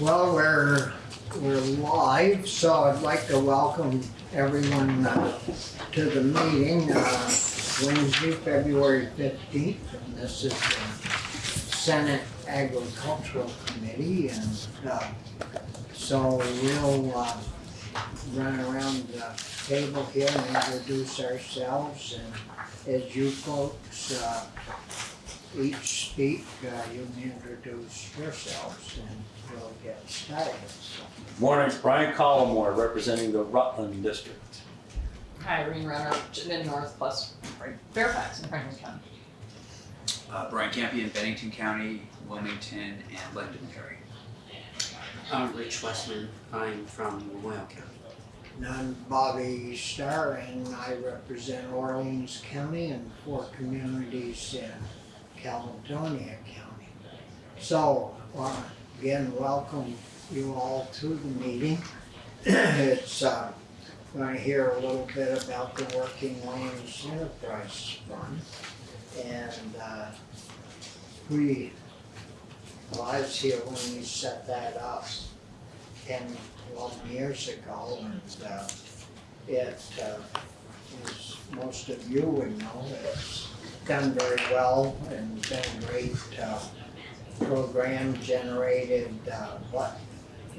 Well, we're, we're live, so I'd like to welcome everyone uh, to the meeting, uh, Wednesday, February fifteenth, and this is the Senate Agricultural Committee, and, uh, so we'll, uh, run around the table here and introduce ourselves, and as you folks, uh, each speak, uh, you can introduce yourselves. And we'll get started. Morning, Brian Collamore, representing the Rutland District. Hi, Irene Wrenner, Chittenden North plus Fairfax in Franklin County. Uh, Brian Campion, Bennington County, Wilmington, and Londonderry. I'm Rich Westman. I'm from Lamoille County. And I'm Bobby Starr and I represent Orleans County and four communities in Caledonia County. So, uh, again, welcome you all to the meeting. It's, uh, going to hear a little bit about the Working Lands Enterprise Fund. And, uh, we, was here when we set that up ten, twelve years ago, and, uh, it, uh, as most of you would know, it's done very well and been great, uh, program, generated, uh, what,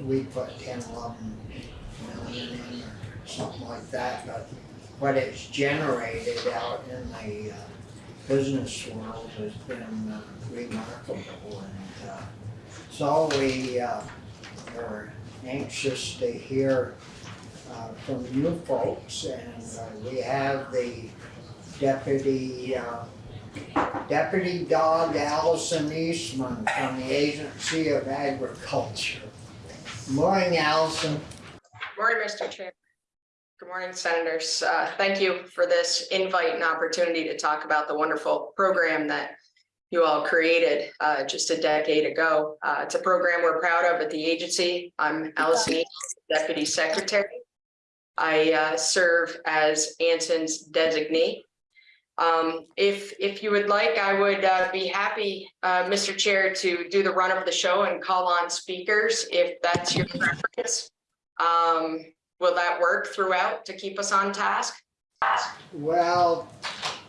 we put ten, eleven million in or something like that, but what it's generated out in the, uh, business world has been uh, remarkable, and, uh, so we, uh, are anxious to hear uh, from you folks, and uh, we have the deputy, uh, Deputy Dog Allison Eastman from the Agency of Agriculture. Morning, Allison. Morning, Mr. Chair. Good morning, Senators. Uh, Thank you for this invite and opportunity to talk about the wonderful program that you all created uh, just a decade ago. Uh, It's a program we're proud of at the agency. I'm Allison East, Deputy Secretary. I uh, serve as Anson's designee. Um, If, if you would like, I would uh, be happy, uh, Mr. Chair, to do the run of the show and call on speakers if that's your preference. Um, will that work throughout to keep us on task? Well,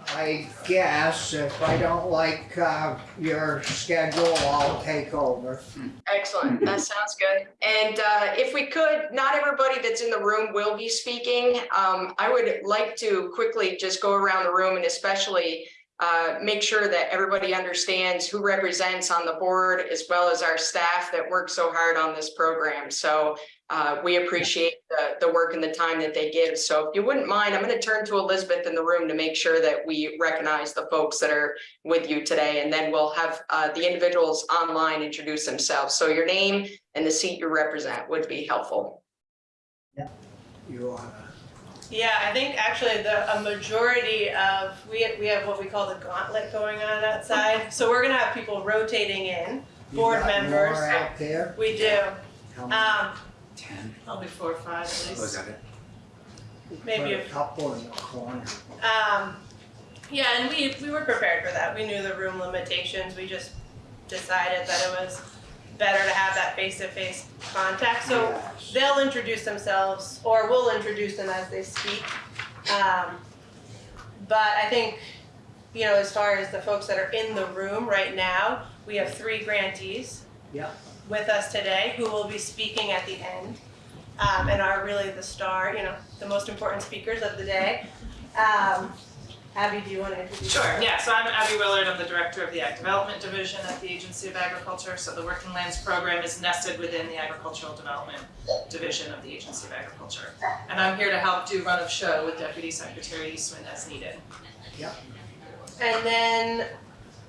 I guess if I don't like uh, your schedule, I'll take over. Excellent, that sounds good. And uh, if we could, not everybody that's in the room will be speaking. Um, I would like to quickly just go around the room and especially uh, make sure that everybody understands who represents on the board as well as our staff that work so hard on this program. So uh, we appreciate the, the work and the time that they give. So if you wouldn't mind, I'm going to turn to Elizabeth in the room to make sure that we recognize the folks that are with you today. And then we'll have uh, the individuals online introduce themselves. So your name and the seat you represent would be helpful. Yeah, you wanna, Yeah, I think actually the, a majority of, we, we have what we call the gauntlet going on outside. So we're gonna have people rotating in, Board members. more out there? we do. How? Um, Ten. I'll probably four or five at Oh, is that it? maybe a- a couple in the corner. Um, yeah, and we, we were prepared for that. We knew the room limitations. We just decided that it was better to have that face-to-face contact. So Yes. they'll introduce themselves or we'll introduce them as they speak. Um, but I think, you know, as far as the folks that are in the room right now, we have three grantees Yep. With us today who will be speaking at the end um, and are really the star, you know, the most important speakers of the day. Um, Abby, do you want to introduce? Sure, yourself? yeah, so I'm Abby Willard, I'm the Director of the Ag Development Division at the Agency of Agriculture. So the Working Lands Program is nested within the Agricultural Development Division of the Agency of Agriculture. And I'm here to help do run of show with Deputy Secretary Eastman as needed. And then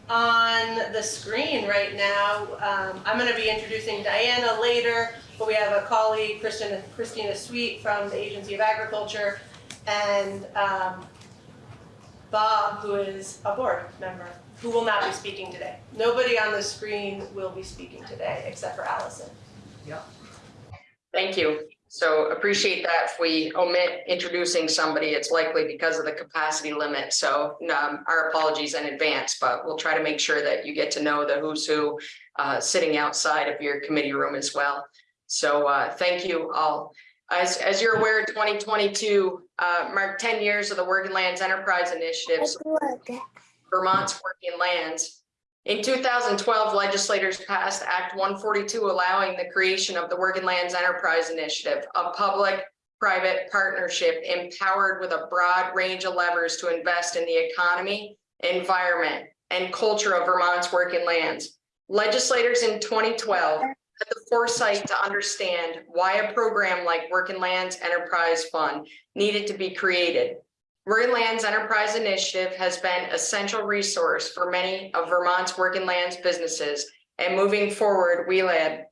on the screen right now, um, I'm gonna be introducing Diana later, but we have a colleague, Christina, Christina Sweet from the Agency of Agriculture, and, um, Bob, who is a board member, who will not be speaking today. Nobody on the screen will be speaking today, except for Allison. Thank you. So appreciate that. If we omit introducing somebody, it's likely because of the capacity limit. So um, our apologies in advance, but we'll try to make sure that you get to know the who's who uh, sitting outside of your committee room as well. So uh, thank you all. As, as you're aware, twenty twenty-two uh, marked ten years of the Working Lands Enterprise Initiative, Vermont's Working Lands. In two thousand twelve, legislators passed Act one forty-two, allowing the creation of the Working Lands Enterprise Initiative, a public-private partnership empowered with a broad range of levers to invest in the economy, environment, and culture of Vermont's working lands. Legislators in twenty twelve had the foresight to understand why a program like Working Lands Enterprise Fund needed to be created. Working Lands Enterprise Initiative has been essential resource for many of Vermont's working lands businesses. And moving forward, WELAD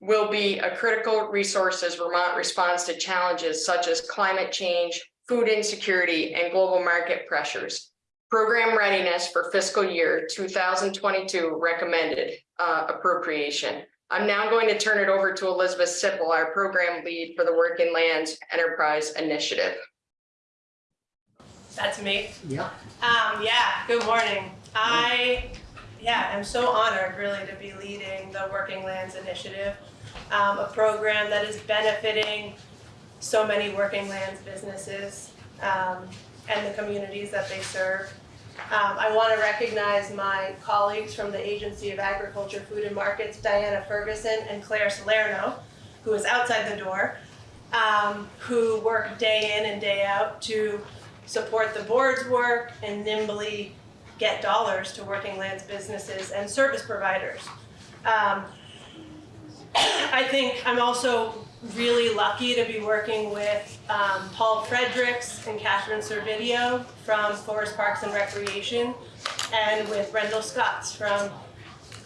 will be a critical resource as Vermont responds to challenges such as climate change, food insecurity, and global market pressures. Program readiness for fiscal year two thousand twenty-two recommended uh, appropriation. I'm now going to turn it over to Elizabeth Sipple, our program lead for the Working Lands Enterprise Initiative. That's me. Yeah, Um, yeah, good morning. I, yeah, I'm so honored really to be leading the Working Lands Initiative, um, a program that is benefiting so many working lands businesses, um, and the communities that they serve. Um, I want to recognize my colleagues from the Agency of Agriculture, Food and Markets, Diana Ferguson and Claire Salerno, who is outside the door, um, who work day in and day out to support the board's work and nimbly get dollars to working lands businesses and service providers. Um, I think I'm also really lucky to be working with um, Paul Fredericks and Catherine Servideo from Forest Parks and Recreation and with Rendell Scotts from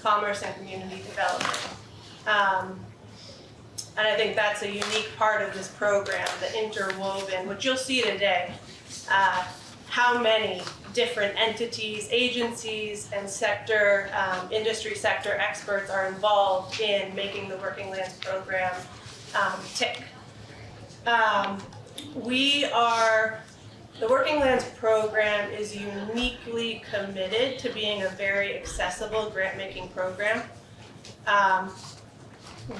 Commerce and Community Development. Um, and I think that's a unique part of this program, the interwoven, which you'll see today, uh, how many different entities, agencies, and sector, um, industry sector experts are involved in making the Working Lands program um, tick. Um, we are, the Working Lands program is uniquely committed to being a very accessible grant-making program. Um,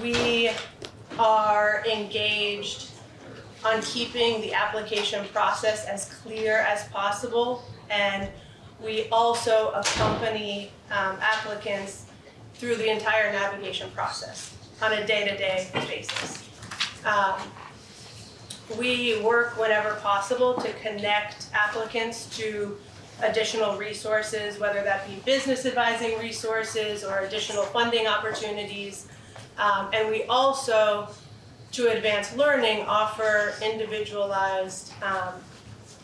we are engaged on keeping the application process as clear as possible. And we also accompany um, applicants through the entire navigation process on a day-to-day basis. Um, We work whenever possible to connect applicants to additional resources, whether that be business advising resources or additional funding opportunities. Um, And we also to advance learning, offer individualized, um,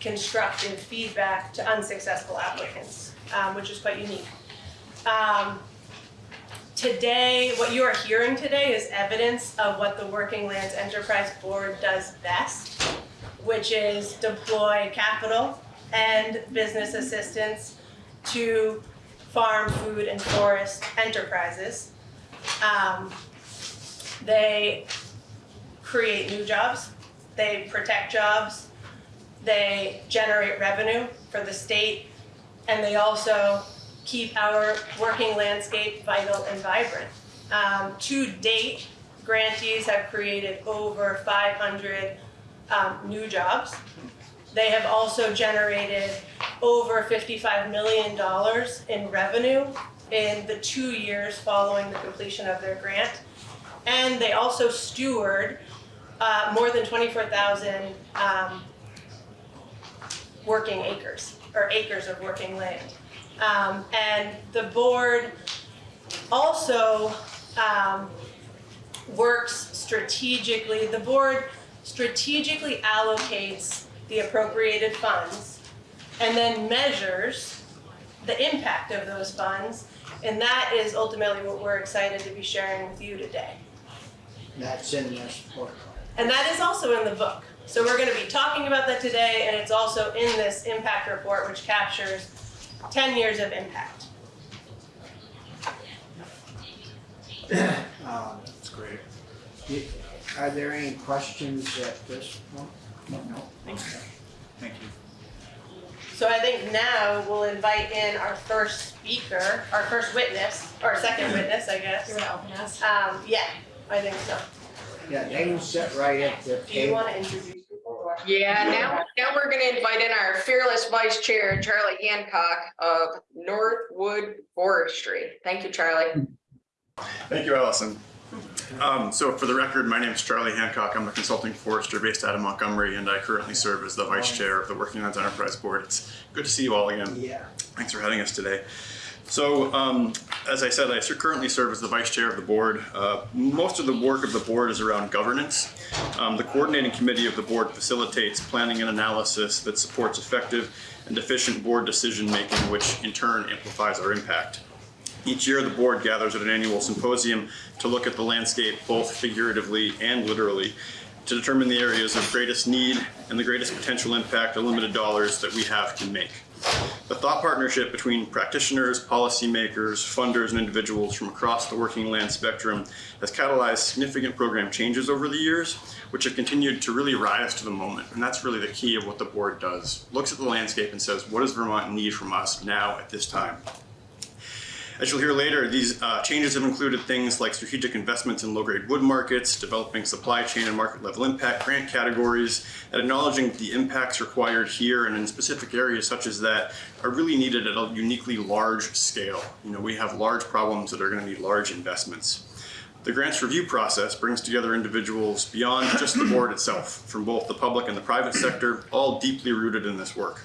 constructive feedback to unsuccessful applicants, um, which is quite unique. Um, today, what you are hearing today is evidence of what the Working Lands Enterprise Board does best, which is deploy capital and business assistance to farm, food, and forest enterprises. Um, they create new jobs, they protect jobs, they generate revenue for the state, and they also keep our working landscape vital and vibrant. Um, to date, grantees have created over 500 um, new jobs. They have also generated over $55 million in revenue in the two years following the completion of their grant. And they also steward uh, more than 24,000 um, working acres, or acres of working land. Um, and the board also um, works strategically, the board strategically allocates the appropriated funds and then measures the impact of those funds. And that is ultimately what we're excited to be sharing with you today. that's in this book. And that is also in the book. So we're going to be talking about that today, and it's also in this impact report, which captures 10 years of impact. Um, That's great. Are there any questions at this point? No. Thank you. Thank you. So I think now we'll invite in our first speaker, our first witness, or second witness, I guess. You wanna open us? Um, yeah, I think so. Yeah, they can sit right at the Do you table. wanna introduce people or? Yeah, now, now we're gonna invite in our fearless vice chair, Charlie Hancock of Northwood Forestry. Thank you, Charlie. Thank you, Allison. Um, so for the record, my name is Charlie Hancock. I'm a consulting forester based out of Montgomery, and I currently serve as the vice chair of the Working Lands Enterprise Board. It's good to see you all again. Yeah, Thanks for having us today. So, um, as I said, I currently serve as the vice chair of the board. Uh, most of the work of the board is around governance. Um, the coordinating committee of the board facilitates planning and analysis that supports effective and efficient board decision making, which in turn amplifies our impact. Each year, the board gathers at an annual symposium to look at the landscape both figuratively and literally to determine the areas of greatest need and the greatest potential impact the limited dollars that we have can make. The thought partnership between practitioners, policymakers, funders, and individuals from across the working land spectrum has catalyzed significant program changes over the years, which have continued to really rise to the moment. And that's really the key of what the board does. Looks at the landscape and says, what does Vermont need from us now at this time? As you'll hear later, these uh, changes have included things like strategic investments in low-grade wood markets, developing supply chain and market level impact grant categories, and acknowledging the impacts required here and in specific areas such as that are really needed at a uniquely large scale. You know, we have large problems that are going to need large investments. The grants review process brings together individuals beyond just the board itself, from both the public and the private sector, all deeply rooted in this work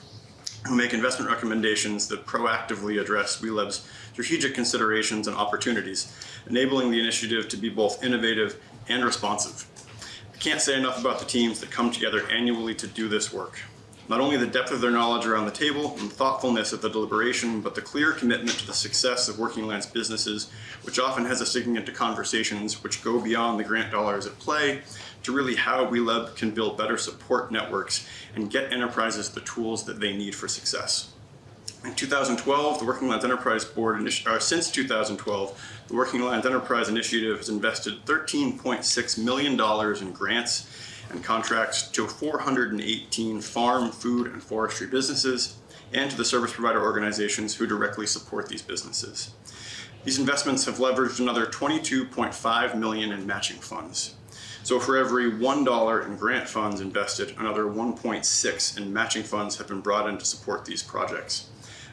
who make investment recommendations that proactively address WeLab's strategic considerations and opportunities, enabling the initiative to be both innovative and responsive. I can't say enough about the teams that come together annually to do this work. Not only the depth of their knowledge around the table and thoughtfulness of the deliberation, but the clear commitment to the success of Working Lands businesses, which often has us digging into conversations which go beyond the grant dollars at play to really how WeLab can build better support networks and get enterprises the tools that they need for success. In 2012, the Working Lands Enterprise Board, or since 2012, the Working Lands Enterprise Initiative has invested $13.6 million in grants and contracts to 418 farm, food, and forestry businesses and to the service provider organizations who directly support these businesses. These investments have leveraged another 22.5 million in matching funds. So for every $1 in grant funds invested, another 1.6 in matching funds have been brought in to support these projects.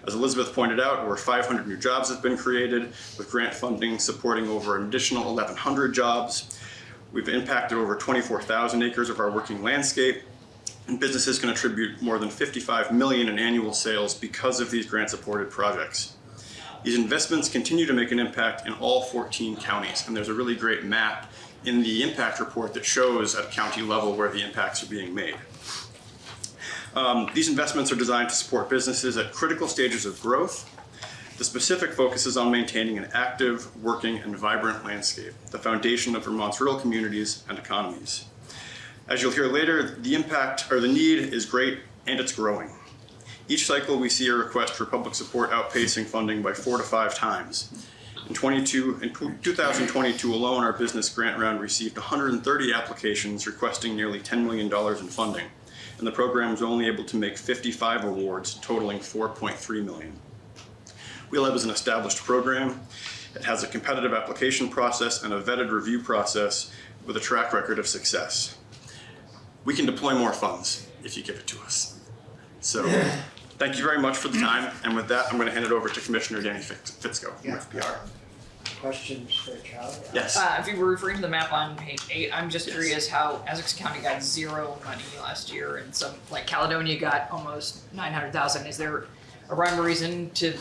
As Elizabeth pointed out, over 500 new jobs have been created, with grant funding supporting over an additional 1,100 jobs. We've impacted over 24,000 acres of our working landscape, and businesses can attribute more than 55 million in annual sales because of these grant-supported projects. These investments continue to make an impact in all 14 counties, and there's a really great map in the impact report that shows at county level where the impacts are being made. Um, these investments are designed to support businesses at critical stages of growth. The specific focus is on maintaining an active, working, and vibrant landscape, the foundation of Vermont's rural communities and economies. As you'll hear later, the impact or the need is great and it's growing. Each cycle, we see a request for public support outpacing funding by four to five times. In 22, in 2022 alone, our business grant round received 130 applications requesting nearly $10 million in funding, and the program was only able to make 55 awards, totaling $4.3 million. WheelHub is an established program. It has a competitive application process and a vetted review process with a track record of success. We can deploy more funds if you give it to us. So, thank you very much for the time, and with that, I'm going to hand it over to Commissioner Danny Fitz- Fitzko from Yeah. FPR. Questions for Charlie? Yes. Uh, if you were referring to the map on page eight, I'm just curious how Essex County got zero money last year and some, like Caledonia got almost nine hundred thousand. Is there a rhyme or reason to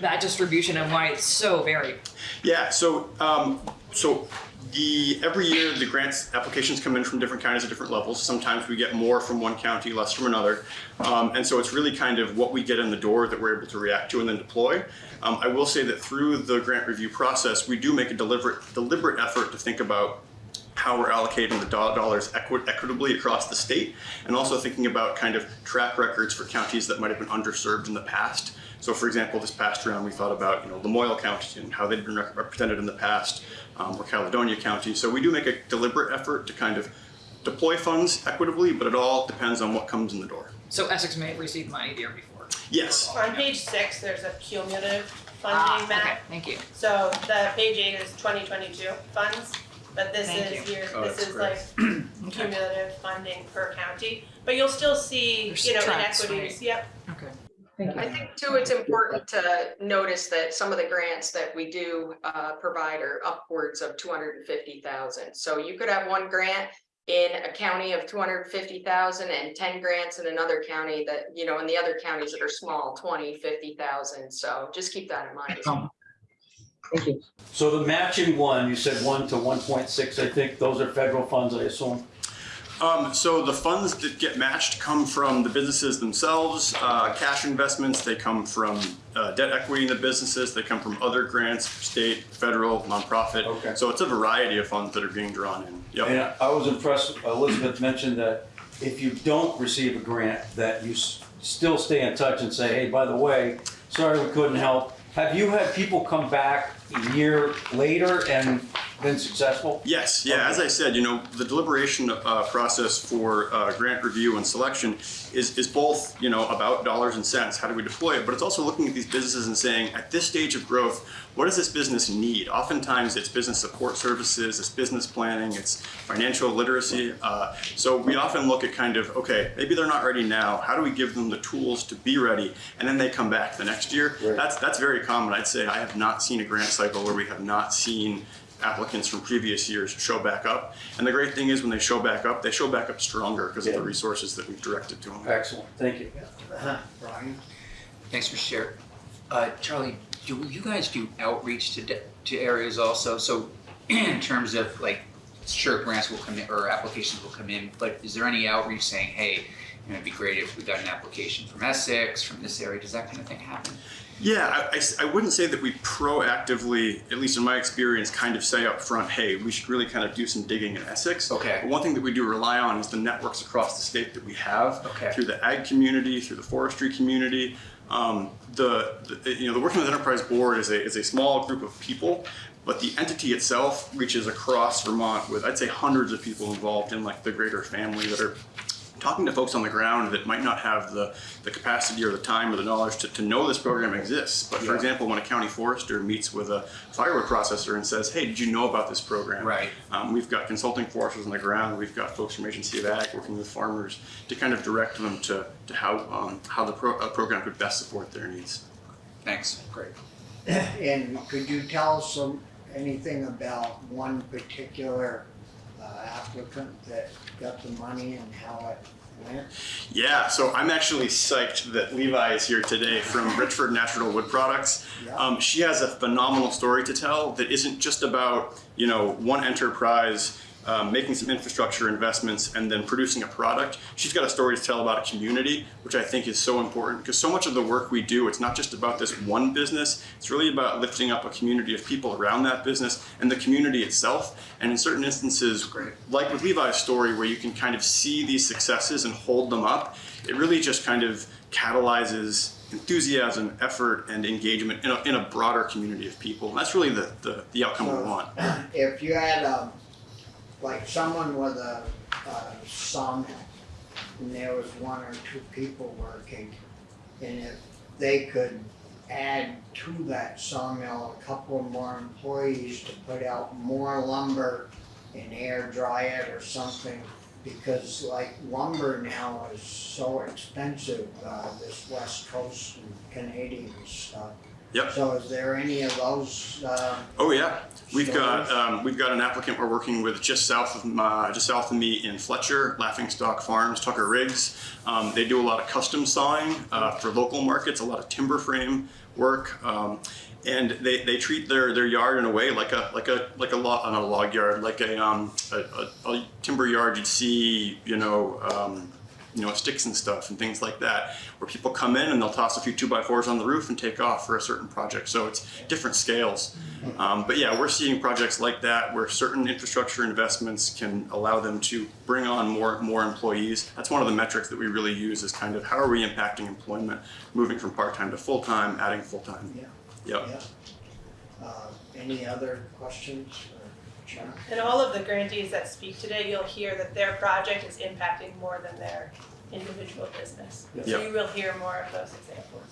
that distribution and why it's so varied? Yeah, so, um, so the, every year, the grants applications come in from different counties at different levels. Sometimes we get more from one county, less from another. Um, and so it's really kind of what we get in the door that we're able to react to and then deploy. Um, I will say that through the grant review process, we do make a deliberate, deliberate effort to think about how we're allocating the dollars equi- equitably across the state, and also thinking about kind of track records for counties that might have been underserved in the past. So, for example, this past round, we thought about you know Lamoille County and how they'd been rep- represented in the past, um, or Caledonia County. So we do make a deliberate effort to kind of deploy funds equitably, but it all depends on what comes in the door. So Essex may have received money the year before. Yes. On page six, there's a cumulative funding Ah, funding okay, thank you. So the page eight is twenty twenty-two funds, but this Thank is you. your, Oh, this is great. like cumulative funding per county. But you'll still see, There's you know, tracks, inequities, yep. Okay. Thank I think too, it's important to notice that some of the grants that we do uh provide are upwards of two hundred and fifty thousand. So you could have one grant in a county of two hundred and fifty thousand and ten grants in another county that, you know, in the other counties that are small, 20, 50,000. So just keep that in mind. as well. Thank you. So the matching one, you said one to one point six, I think, those are federal funds, I assume? Um, so the funds that get matched come from the businesses themselves, uh, cash investments, they come from uh, debt equity in the businesses, they come from other grants, state, federal, nonprofit. Okay. So it's a variety of funds that are being drawn in. Yep. And I was impressed, Elizabeth mentioned that if you don't receive a grant, that you s- still stay in touch and say, hey, by the way, sorry we couldn't help. Have you had people come back a year later and been successful? Yes, yeah, as I said, you know, the deliberation uh, process for uh, grant review and selection is, is both, you know, about dollars and cents, how do we deploy it, but it's also looking at these businesses and saying, at this stage of growth, what does this business need? Oftentimes, it's business support services, it's business planning, it's financial literacy. Uh, so we often look at kind of, okay, maybe they're not ready now. How do we give them the tools to be ready? And then they come back the next year. Right. That's that's very common. I'd say I have not seen a grant cycle where we have not seen applicants from previous years show back up. And the great thing is when they show back up, they show back up stronger because of the resources that we've directed to them. Excellent, thank you. Brian? Thanks for sharing. Uh, Charlie, do you guys do outreach to, de- to areas also? So in terms of like, sure, grants will come in or applications will come in, but is there any outreach saying, hey, you know, it'd be great if we got an application from Essex, from this area, does that kind of thing happen? Yeah, I wouldn't say that we proactively, at least in my experience, kind of say up front, hey, we should really kind of do some digging in Essex. Okay. But one thing that we do rely on is the networks across the state that we have Okay. through the ag community, through the forestry community. Um, the, the you know the Working with Enterprise Board is a is a small group of people, but the entity itself reaches across Vermont with I'd say hundreds of people involved in like the greater family that are talking to folks on the ground that might not have the, the capacity or the time or the knowledge to, to know this program exists. But for Yeah. example, when a county forester meets with a firewood processor and says, hey, did you know about this program? Right. Um, we've got consulting foresters on the ground. We've got folks from Agency of Ag working with farmers to kind of direct them to, to how, um, how the pro- program could best support their needs. Thanks, great. And could you tell us some, anything about one particular uh, applicant that got the money and how it went? Yeah, so I'm actually psyched that Levi is here today from Richford Natural Wood Products. Yeah. Um, she has a phenomenal story to tell that isn't just about you know one enterprise um, making some infrastructure investments and then producing a product. She's got a story to tell about a community, which I think is so important because so much of the work we do, it's not just about this one business. It's really about lifting up a community of people around that business and the community itself. And in certain instances, like with Levi's story, where you can kind of see these successes and hold them up, it really just kind of catalyzes enthusiasm, effort, and engagement in a, in a broader community of people. And that's really the, the, the outcome we want. If you had, um, like someone with a, a sawmill, and there was one or two people working, and if they could add to that sawmill a couple more employees to put out more lumber and air dry it or something, because like lumber now is so expensive, uh, this west coast and Canadian stuff. Yep. So is there any of those, uh, Oh yeah, we've got um, we've got an applicant we're working with just south of uh, just south of me in Fletcher, Laughing Stock Farms, Tucker Riggs. Um, they do a lot of custom sawing uh, for local markets, a lot of timber frame work, um, and they, they treat their, their yard in a way like a like a like a log not a log yard, like a um a, a, a timber yard you'd see you know. You know, sticks and stuff and things like that, where people come in and they'll toss a few two by fours on the roof and take off for a certain project. So it's different scales. Um, but yeah, we're seeing projects like that where certain infrastructure investments can allow them to bring on more more employees. That's one of the metrics that we really use is kind of how are we impacting employment, moving from part time to full time, adding full time. Yeah. Yep. Yeah. Uh, any other questions? And all of the grantees that speak today, you'll hear that their project is impacting more than their individual business. So Yep. you will hear more of those examples.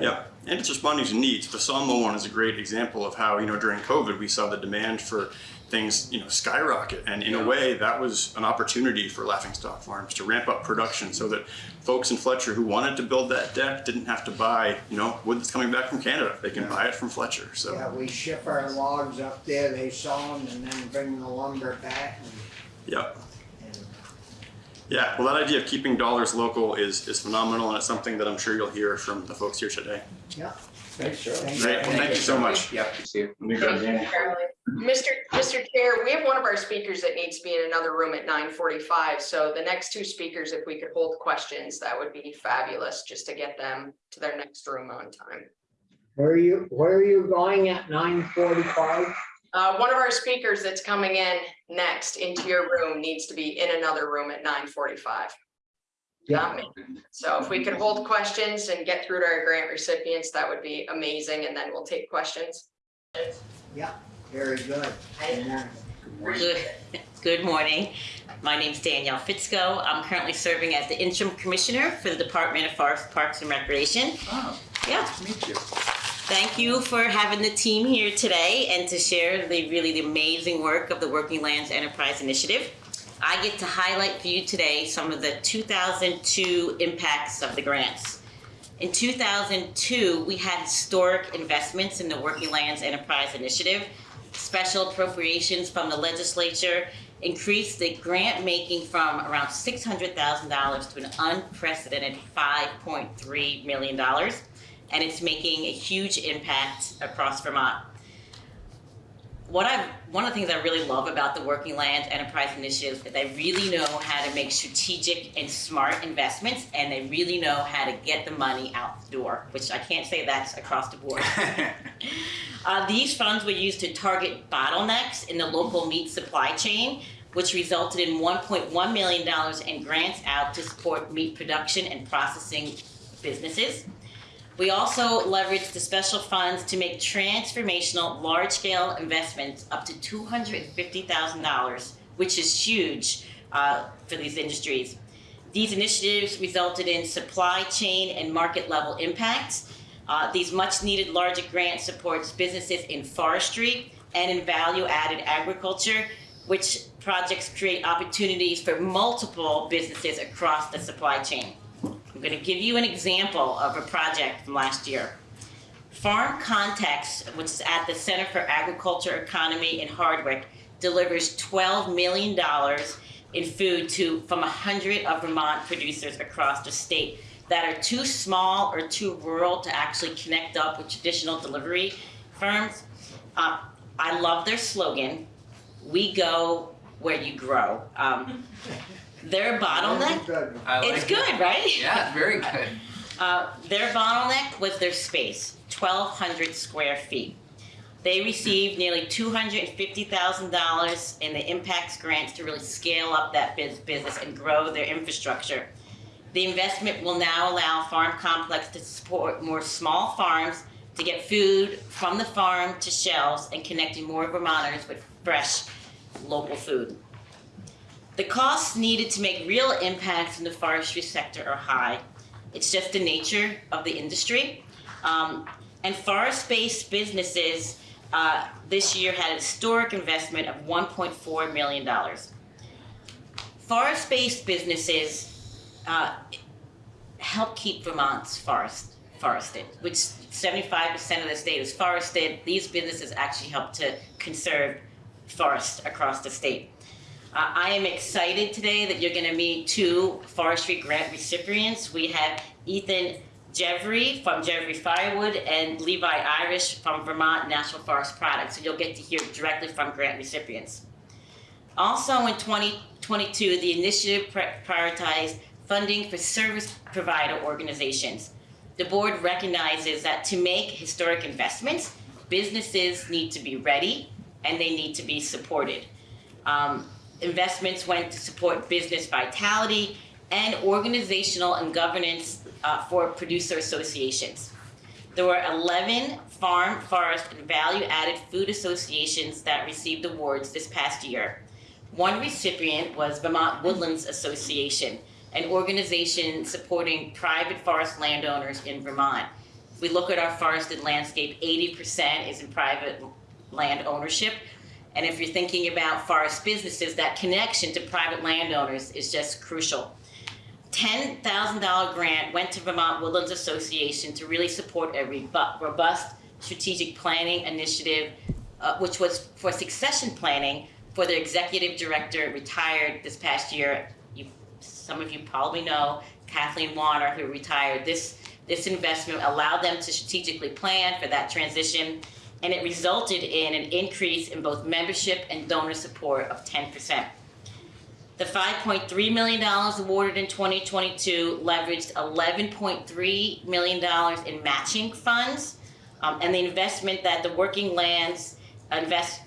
Yeah, and it's responding to needs. The Sawmill one is a great example of how, you know, during COVID, we saw the demand for things, you know, skyrocket. And in a way, that was an opportunity for Laughing Stock Farms to ramp up production so that folks in Fletcher who wanted to build that deck didn't have to buy, you know, wood that's coming back from Canada. They can buy it from Fletcher. So, Yeah, we ship our logs up there, they saw them and then bring the lumber back and, yeah. and Yeah, well, that idea of keeping dollars local is, is phenomenal, and it's something that I'm sure you'll hear from the folks here today. Yeah. Thanks, Great. Well, thank you so much. Yep. See you. Mr. Mr. Chair, we have one of our speakers that needs to be in another room at 9:45. So the next two speakers, if we could hold questions, that would be fabulous, just to get them to their next room on time. Where are you? Where are you going at 9:45? Uh, one of our speakers that's coming in next into your room needs to be in another room at 9:45. Yeah. Um, so if we could hold questions and get through to our grant recipients, that would be amazing. And then we'll take questions. Yeah, very good. Good morning. Good morning. Good morning. My name is Danielle Fitzko. I'm currently serving as the interim commissioner for the Department of Forest Parks and Recreation. Oh, yeah. Nice to meet you. Thank you for having the team here today and to share the really the amazing work of the Working Lands Enterprise Initiative. I get to highlight for you today some of the 2002 impacts of the grants. In 2002, we had historic investments in the Working Lands Enterprise Initiative. Special appropriations from the legislature increased the grant making from around $600,000 to an unprecedented $5.3 million. And it's making a huge impact across Vermont what I one of the things I really love about the Working Lands Enterprise Initiative is that they really know how to make strategic and smart investments, and they really know how to get the money out the door. Which I can't say that's across the board. uh, these funds were used to target bottlenecks in the local meat supply chain, which resulted in 1.1 million dollars in grants out to support meat production and processing businesses. We also leveraged the special funds to make transformational large-scale investments up to $250,000, which is huge uh, for these industries. These initiatives resulted in supply chain and market level impacts. Uh, these much needed larger grants supports businesses in forestry and in value added agriculture, which projects create opportunities for multiple businesses across the supply chain. I'm going to give you an example of a project from last year. Farm Connex, which is at the Center for Agriculture Economy in Hardwick, delivers $12 million in food to from 100 of Vermont producers across the state that are too small or too rural to actually connect up with traditional delivery firms. Uh, I love their slogan, we go where you grow. Um, their bottleneck. Like it's it. good, right? Yeah, very good. Uh, their bottleneck was their space, 1,200 square feet. They received nearly $250,000 in the impacts grants to really scale up that biz- business and grow their infrastructure. The investment will now allow Farm Connex to support more small farms to get food from the farm to shelves and connecting more Vermonters with fresh local food. The costs needed to make real impacts in the forestry sector are high. It's just the nature of the industry. Um, and forest-based businesses uh, this year had a historic investment of $1.4 million. Forest-based businesses uh, help keep Vermont's forest forested, which 75% of the state is forested. These businesses actually help to conserve forest across the state. Uh, I am excited today that you're going to meet two forestry grant recipients. We have Ethan Jeffrey from Jeffrey Firewood and Levi Irish from Vermont National Forest Products. So you'll get to hear directly from grant recipients. Also in 2022, the initiative prioritized funding for service provider organizations. The board recognizes that to make historic investments, businesses need to be ready and they need to be supported. Um, investments went to support business vitality and organizational and governance uh, for producer associations. There were 11 farm, forest, and value-added food associations that received awards this past year. One recipient was Vermont Woodlands Association, an organization supporting private forest landowners in Vermont. If we look at our forested landscape, 80% is in private land ownership. And if you're thinking about forest businesses, that connection to private landowners is just crucial. $10,000 grant went to Vermont Woodlands Association to really support a robust strategic planning initiative, uh, which was for succession planning for their executive director retired this past year. You, some of you probably know Kathleen Wanner, who retired. This this investment allowed them to strategically plan for that transition, and it resulted in an increase in both membership and donor support of 10%. The $5.3 million awarded in 2022 leveraged $11.3 million in matching funds. Um, and the investment that the Working Lands invest,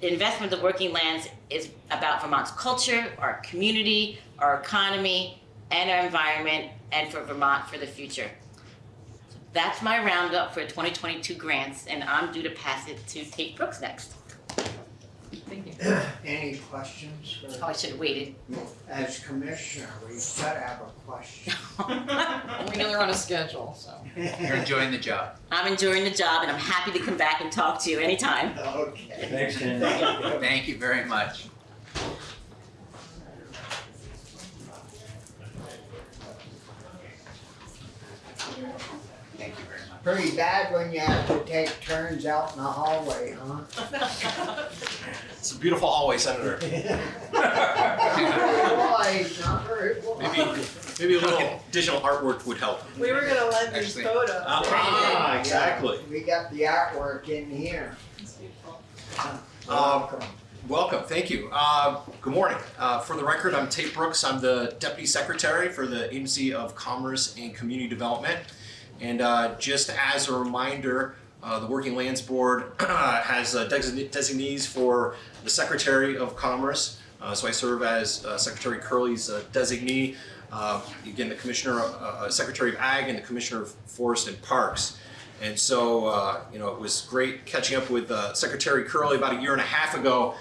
investment of the Working Lands is about Vermont's culture, our community, our economy, and our environment, and for Vermont for the future. That's my roundup for 2022 grants, and I'm due to pass it to Tayt Brooks next. Thank you. Any questions Oh, I should have waited. as commissioner, we gotta have a question. We know they're on a schedule, so. You're enjoying the job. I'm enjoying the job, and I'm happy to come back and talk to you anytime. Okay. Thanks, Ken. Thank you very much. Thank you very much. Pretty bad when you have to take turns out in the hallway, huh? It's a beautiful hallway, Senator. Boy, not very well. Maybe, maybe a little additional artwork would help. We were gonna lend these Actually- photos. Ah, exactly. We got the artwork in here. It's beautiful. Welcome. Welcome, thank you. Uh, Good morning. Uh, For the record, I'm Tayt Brooks. I'm the Deputy Secretary for the Agency of Commerce and Community Development. And uh, just as a reminder, uh, the Working Lands Board has uh, designees for the Secretary of Commerce. Uh, So I serve as uh, Secretary Kurrle's designee. Again, the Commissioner, Secretary of Ag and the Commissioner of Forest and Parks. And so, you know, it was great catching up with Secretary Kurrle about a year and a half ago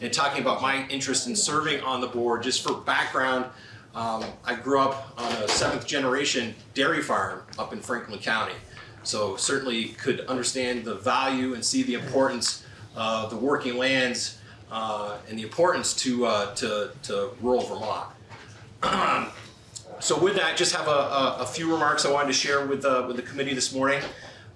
and talking about my interest in serving on the board. Just for background, um, I grew up on a seventh generation dairy farm up in Franklin County. So certainly could understand the value and see the importance of the working lands uh, and the importance to, uh, to, to rural Vermont. So with that, just have a, a, a few remarks I wanted to share with, uh, with the committee this morning.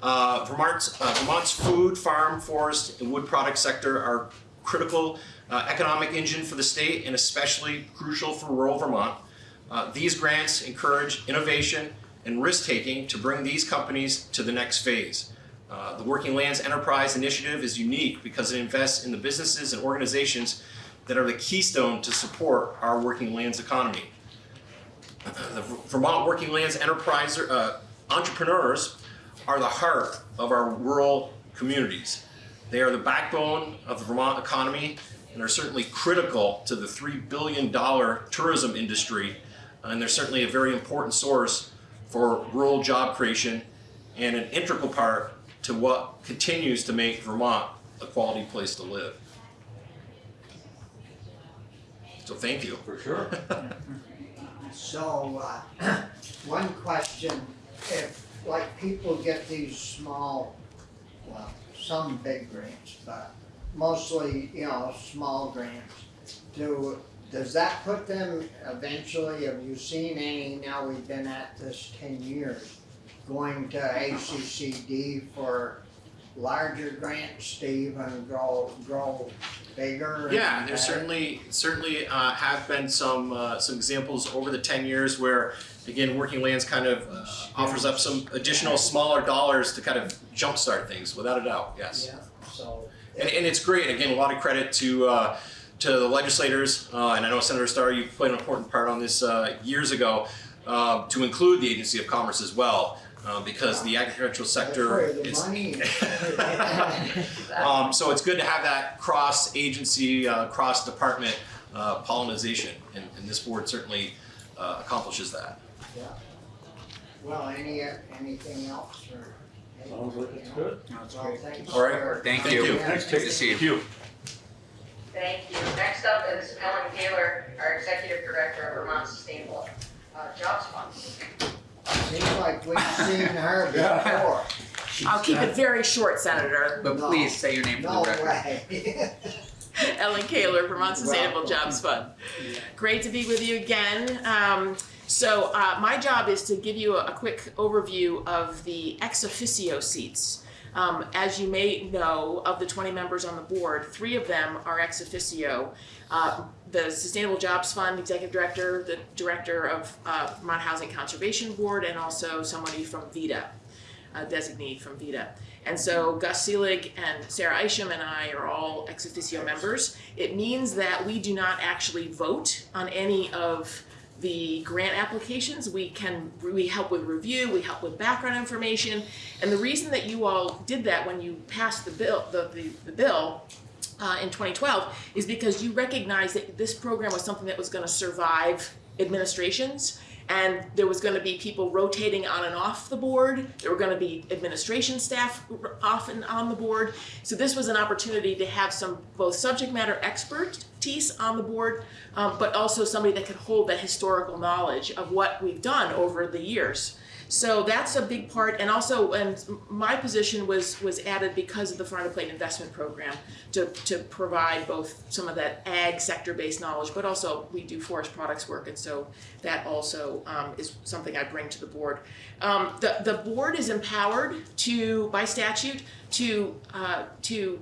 Uh, Vermont's, uh, Vermont's food, farm, forest, and wood product sector are critical uh, economic engine for the state and especially crucial for rural Vermont. Uh, these grants encourage innovation and risk-taking to bring these companies to the next phase. Uh, the Working Lands Enterprise Initiative is unique because it invests in the businesses and organizations that are the keystone to support our working lands economy. The Vermont Working Lands Enterprise uh, entrepreneurs are the heart of our rural communities. They are the backbone of the Vermont economy and are certainly critical to the $3 billion tourism industry. And they're certainly a very important source for rural job creation and an integral part to what continues to make Vermont a quality place to live. So thank you. For sure. So, uh, one question, if, like, people get these small, well, some big grants, but mostly, you know, small grants, do, does that put them eventually, have you seen any, now we've been at this ten years, going to ACCD for larger grants to even grow, grow bigger? Yeah, and there better? certainly certainly uh, have been some uh, some examples over the ten years where, again, Working Lands kind of uh, offers up some additional smaller dollars to kind of jumpstart things, without a doubt. Yes, Yeah, so, and, and it's great. Again, a lot of credit to. To the legislators, uh, and I know Senator Starr, you played an important part on this uh, years ago, uh, to include the Agency of Commerce as well, uh, because the agricultural sector is. Um, so it's good to have that cross-agency, uh, cross-department uh, pollinization, and, and this board certainly uh, accomplishes that. Yeah. Well, any, anything else or? Sounds like it's good. No, it's Well, great. All right. Thank Thank you. you. Thanks, Good to see you. you. Thank you. Next up is Ellen Taylor, our Executive Director of Vermont Sustainable uh, Jobs Fund. Seems like we've seen her before. I'll keep it very short, Senator. But No. please say your name for No the record. way. Ellen Kahler, Vermont Sustainable Welcome. Jobs Fund. Great to be with you again. Um, so uh, my job is to give you a, a quick overview of the ex officio seats. Um, as you may know, of the 20 members on the board, three of them are ex officio. Uh, the Sustainable Jobs Fund Executive Director, the Director of uh, Vermont Housing Conservation Board, and also somebody from VEDA, a designee from VEDA. And so Gus Seelig and Sarah Isham and I are all ex officio members. It means that we do not actually vote on any of the grant applications. We can, we help with review, we help with background information. And the reason that you all did that when you passed the bill, the, the, the bill uh, in 2012 is because you recognized that this program was something that was going to survive administrations and there was going to be people rotating on and off the board. There were going to be administration staff off and on the board. So this was an opportunity to have some both subject matter expertise on the board, um, but also somebody that could hold that historical knowledge of what we've done over the years. So that's a big part, and also, and my position was was added because of the Farm to Plate Investment Program to to provide both some of that ag sector based knowledge, but also we do forest products work, and so that also um, is something I bring to the board. Um, the the board is empowered to by statute to uh, to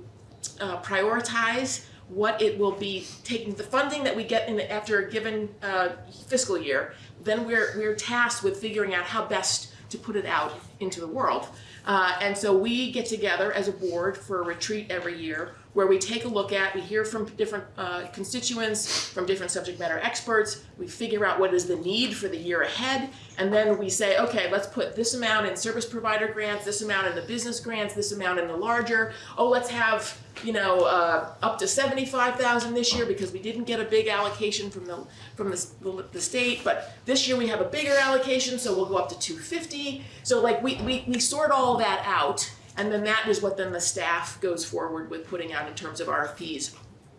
uh, prioritize what it will be taking the funding that we get in the, after a given uh, fiscal year. Then we're we're tasked with figuring out how best to put it out into the world. Uh, and so we get together as a board for a retreat every year where we take a look at, we hear from different uh, constituents, from different subject matter experts, we figure out what is the need for the year ahead, and then we say, okay, let's put this amount in service provider grants, this amount in the business grants, this amount in the larger. Oh, let's have, you know, uh, up to seventy-five thousand this year because we didn't get a big allocation from the from the, the, the state, but this year we have a bigger allocation, so we'll go up to two fifty. So like we, we we sort all that out, and then that is what then the staff goes forward with putting out in terms of RFPs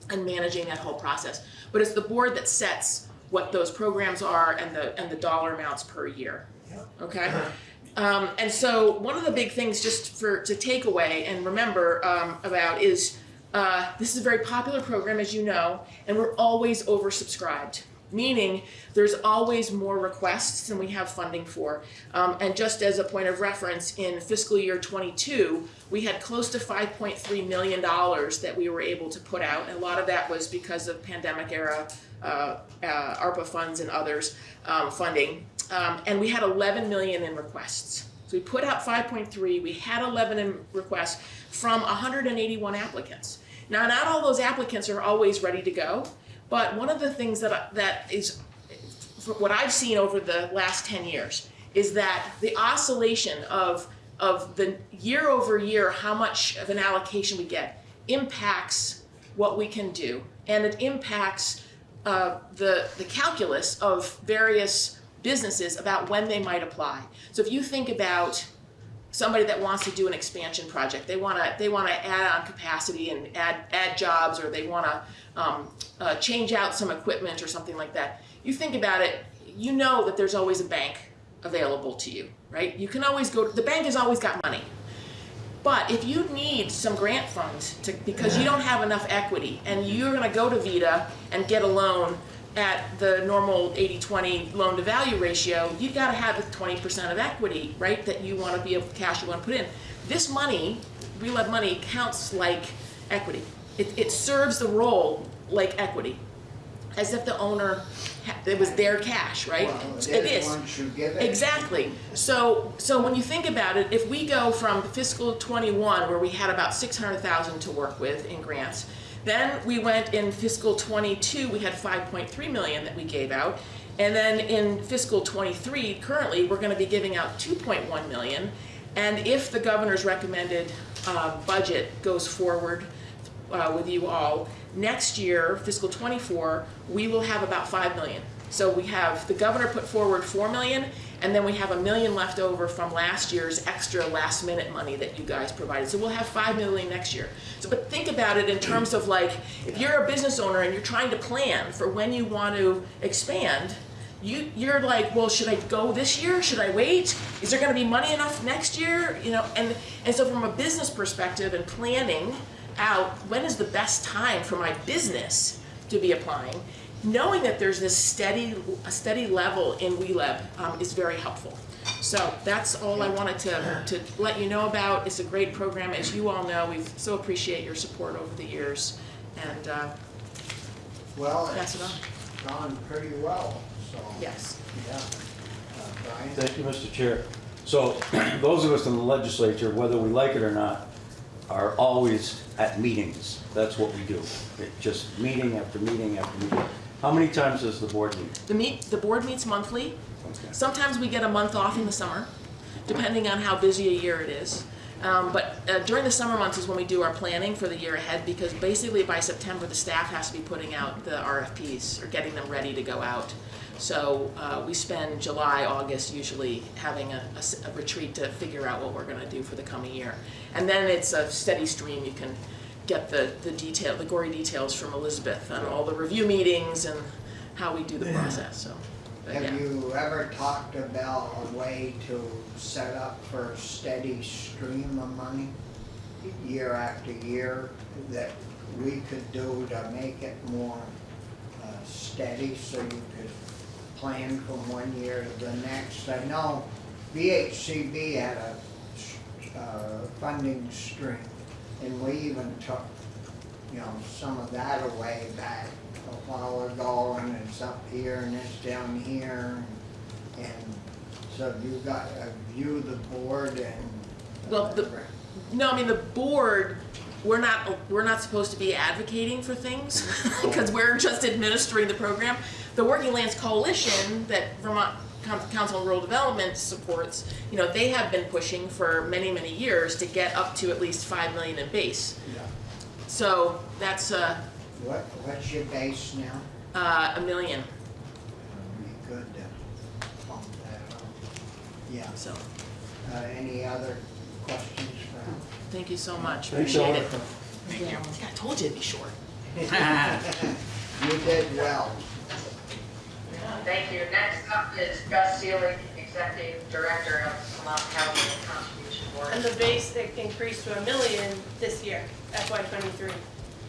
and managing that whole process. But it's the board that sets what those programs are and the and the dollar amounts per year. Okay. Um, and so one of the big things just for to take away and remember um, about is uh, this is a very popular program as you know, and we're always oversubscribed. Meaning there's always more requests than we have funding for. Um, and just as a point of reference, in fiscal year 22, we had close to 5.3 million dollars that we were able to put out, and a lot of that was because of pandemic era uh, uh, ARPA funds and others um, funding. Um, and we had 11 million in requests. So we put out 5.3, we had 11 in requests from 181 applicants. Now, not all those applicants are always ready to go, but one of the things that, that is, what I've seen over the last 10 years, is that the oscillation of, of the year over year, how much of an allocation we get, impacts what we can do. And it impacts uh, the, the calculus of various businesses about when they might apply. So if you think about somebody that wants to do an expansion project, they want to they want to add on capacity and add add jobs, or they want to um, uh, change out some equipment or something like that. You think about it, you know that there's always a bank available to you, right? You can always go. The bank has always got money. But if you need some grant funds to, because you don't have enough equity and you're going to go to VEDA and get a loan at the normal 80-20 loan to value ratio, you've got to have 20% of equity, right? That you want to be able to cash you want to put in. This money, real ed money, counts like equity. It, it serves the role like equity, as if the owner, it was their cash, right? Well, it it is. is once you give it. Exactly. So, so when you think about it, if we go from fiscal 21, where we had about 600,000 to work with in grants, Then we went in fiscal twenty-two, we had five point three million that we gave out. And then in fiscal twenty-three, currently, we're gonna be giving out two point one million. And if the governor's recommended, uh, budget goes forward, uh, with you all, next year, fiscal twenty-four, we will have about five million. So we have, the governor put forward four million, and then we have a million left over from last year's extra last minute money that you guys provided. So we'll have five million next year. So, but think about it in terms of like, if you're a business owner and you're trying to plan for when you want to expand, you, you're like, well, should I go this year? Should I wait? Is there gonna be money enough next year? You know, and, and so from a business perspective and planning out, when is the best time for my business to be applying? Knowing that there's this steady, a steady level in WeLab um, is very helpful. So that's all I wanted to, to let you know about. It's a great program, as you all know, we so appreciate your support over the years. And, uh, Well, Pass it's it gone pretty well, so. yes. Yeah. Uh, Brian? Thank you, Mr. Chair. So, those of us in the legislature, whether we like it or not, are always at meetings. That's what we do. It just meeting after meeting after meeting. How many times does the board meet? The meet, the board meets monthly. Okay. Sometimes we get a month off in the summer, depending on how busy a year it is. Um, but uh, during the summer months is when we do our planning for the year ahead, because basically by September, the staff has to be putting out the RFPs or getting them ready to go out. So uh, we spend July, August usually having a retreat to figure out what we're gonna do for the coming year. And then it's a steady stream, you can get the, the detail, the gory details from Elizabeth on all the review meetings and how we do the process, so. but yeah. Have you ever talked about a way to set up for a steady stream of money year after year that we could do to make it more uh, steady so you could plan from one year to the next? I know VHCB had a uh, funding stream and we even took, you know, some of that away back a while ago, and it's up here and it's down here. And so have you got a view of the board and. Well, the- No, I mean, the board, we're not, we're not supposed to be advocating for things, because we're just administering the program. The Working Lands Coalition that Vermont Council on Rural Development supports, you know, they have been pushing for many, many years to get up to at least five million in base. Yeah. So that's, uh, What, what's your base now? uh, a million, Be good to bump that up. Yeah, so, uh, any other questions for thank you so much, Thanks, appreciate it. Ellen. Yeah, I told you it'd be short. You did well. Thank you. Next up is Gus Seelig, Executive Director of Vermont Housing and Conservation Board. And the base it increased to a million this year, FY twenty-three.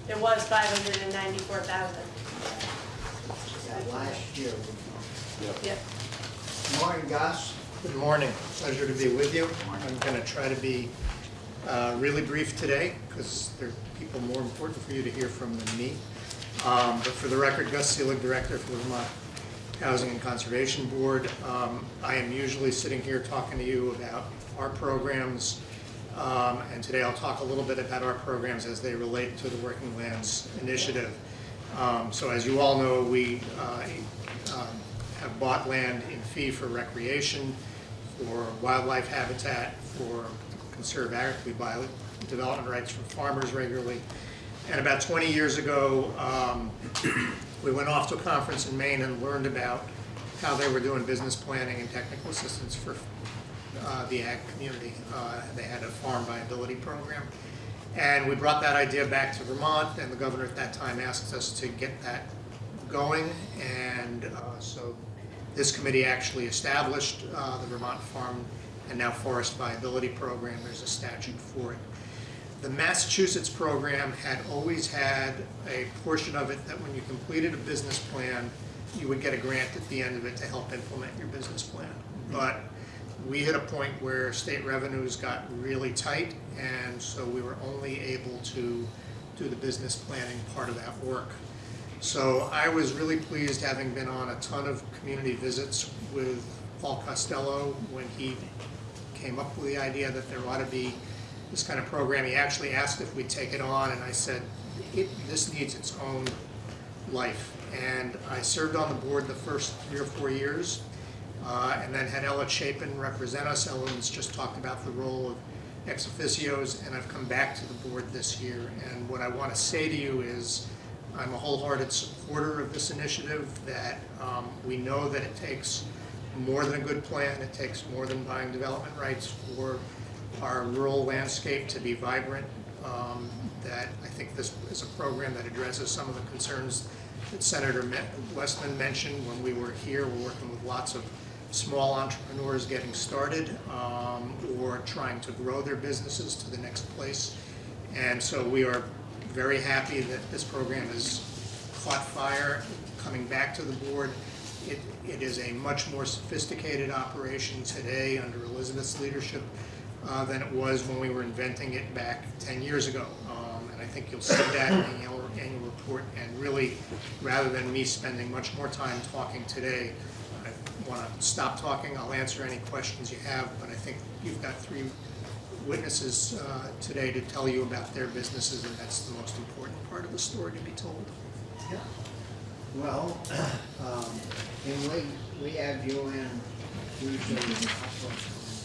It was five hundred and ninety-four thousand. Yeah, Last year. Yep. Morning, Gus. Good morning, pleasure to be with you. I'm going to try to be uh, really brief today because there are people more important for you to hear from than me. Um, But for the record, Gus Seelig, Director for the Vermont Housing and Conservation Board. Um, I am usually sitting here talking to you about our programs, um, and today I'll talk a little bit about our programs as they relate to the Working Lands Initiative. Um, So as you all know, we uh, um, have bought land in fee for recreation, for wildlife habitat, for conserve ag, we buy development rights from farmers regularly. And about 20 years ago, um, we went off to a conference in Maine and learned about how they were doing business planning and technical assistance for uh, the ag community. Uh, They had a farm viability program. And we brought that idea back to Vermont, and the governor at that time asked us to get that going. And uh, so this committee actually established uh, the Vermont Farm and now Forest Viability Program. There's a statute for it. The Massachusetts program had always had a portion of it that when you completed a business plan, you would get a grant at the end of it to help implement your business plan. Mm-hmm. But we hit a point where state revenues got really tight, and so we were only able to do the business planning part of that work. So I was really pleased, having been on a ton of community visits with Paul Costello when he came up with the idea that there ought to be this kind of program. He actually asked if we'd take it on, and I said, this needs its own life. And I served on the board the first three or four years, uh, and then had Ela Chapin represent us. Ellen's just talked about the role of ex officios, and I've come back to the board this year. And what I want to say to you is, I'm a wholehearted supporter of this initiative, that um, we know that it takes more than a good plan, it takes more than buying development rights for our rural landscape to be vibrant. Um, That I think this is a program that addresses some of the concerns that Senator Westman mentioned when we were here. We're working with lots of small entrepreneurs getting started um, or trying to grow their businesses to the next place. And so we are very happy that this program has caught fire, coming back to the board. It, it is a much more sophisticated operation today under Elizabeth's leadership uh, than it was when we were inventing it back 10 years ago. Um, And I think you'll see that in the annual, report. And really, rather than me spending much more time talking today, I want to stop talking. I'll answer any questions you have, but I think you've got three witnesses uh, today to tell you about their businesses, and that's the most important part of the story to be told. Yeah. Well, um, and we, we have couple of times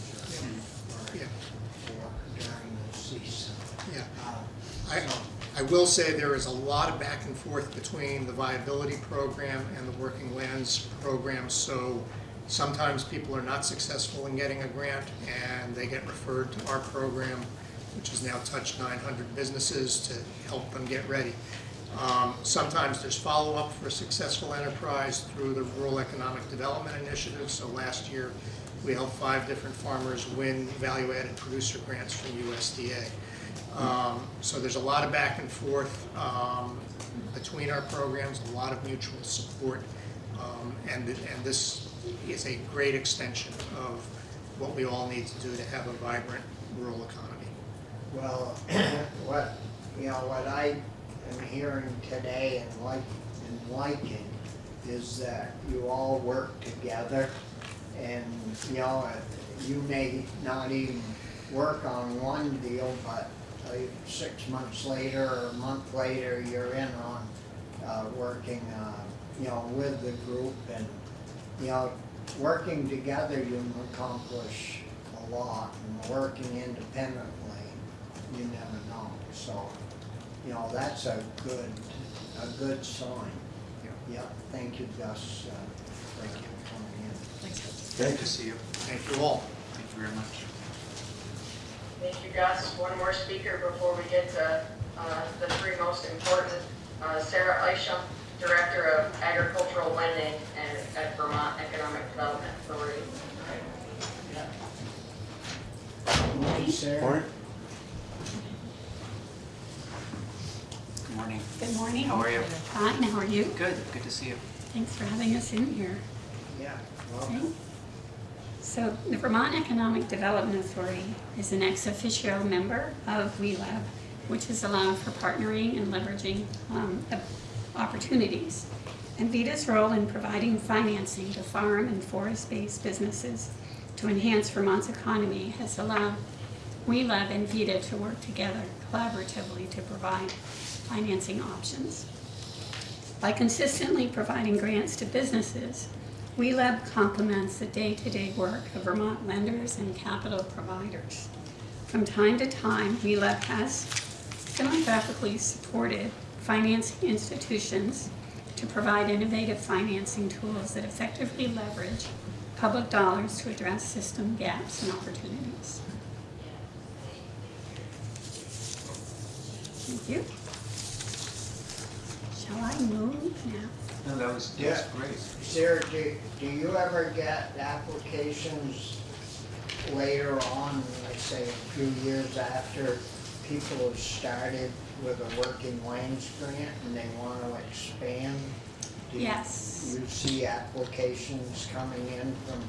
or Yeah. or during the season. Yeah. Uh, I, I will say there is a lot of back and forth between the viability program and the working lands program, so sometimes people are not successful in getting a grant and they get referred to our program, which has now touched nine hundred businesses to help them get ready. Um, sometimes there's follow-up for a successful enterprise through the Rural Economic Development Initiative, so last year we helped five different farmers win value-added producer grants from USDA. Um, So there's a lot of back and forth um, between our programs, a lot of mutual support. Um, And, and this is a great extension of what we all need to do to have a vibrant rural economy. Well, what, you know, what I am hearing today and like, and liking is that you all work together and, you know, you may not even work on one deal, but six months later or a month later, you're in on, uh, working, uh, you know, with the group and, you know, working together, you can accomplish a lot and working independently, you never know. So, you know, that's a good, a good sign. Yeah, thank you, Gus, uh, thank you for coming in. Good to see you. Thank you all. Thank you very much. Thank you, Gus. One more speaker before we get to uh, the three most important. Uh, Sarah Isham, Director of Agricultural Lending and at Vermont Economic Development Authority. Morning, Sarah. Good morning. Good morning. How are you? Fine, how are you? Good, good to see you. Thanks for having us in here. Yeah, Okay. well, So the Vermont Economic Development Authority is an ex officio member of WeLab, which is allowed for partnering and leveraging um, opportunities. And VEDA's role in providing financing to farm and forest-based businesses to enhance Vermont's economy has allowed WeLab and VITA to work together collaboratively to provide financing options. By consistently providing grants to businesses, WeLab complements the day-to-day work of Vermont lenders and capital providers. From time to time, WeLab has philanthropically supported financing institutions to provide innovative financing tools that effectively leverage public dollars to address system gaps and opportunities. Thank you. Shall I move now? No, that was, that was Yeah. great. Sarah, do, do you ever get applications later on, let's say a few years after people have started with a working lands grant and they want to expand? Do you- Yes. You see applications coming in from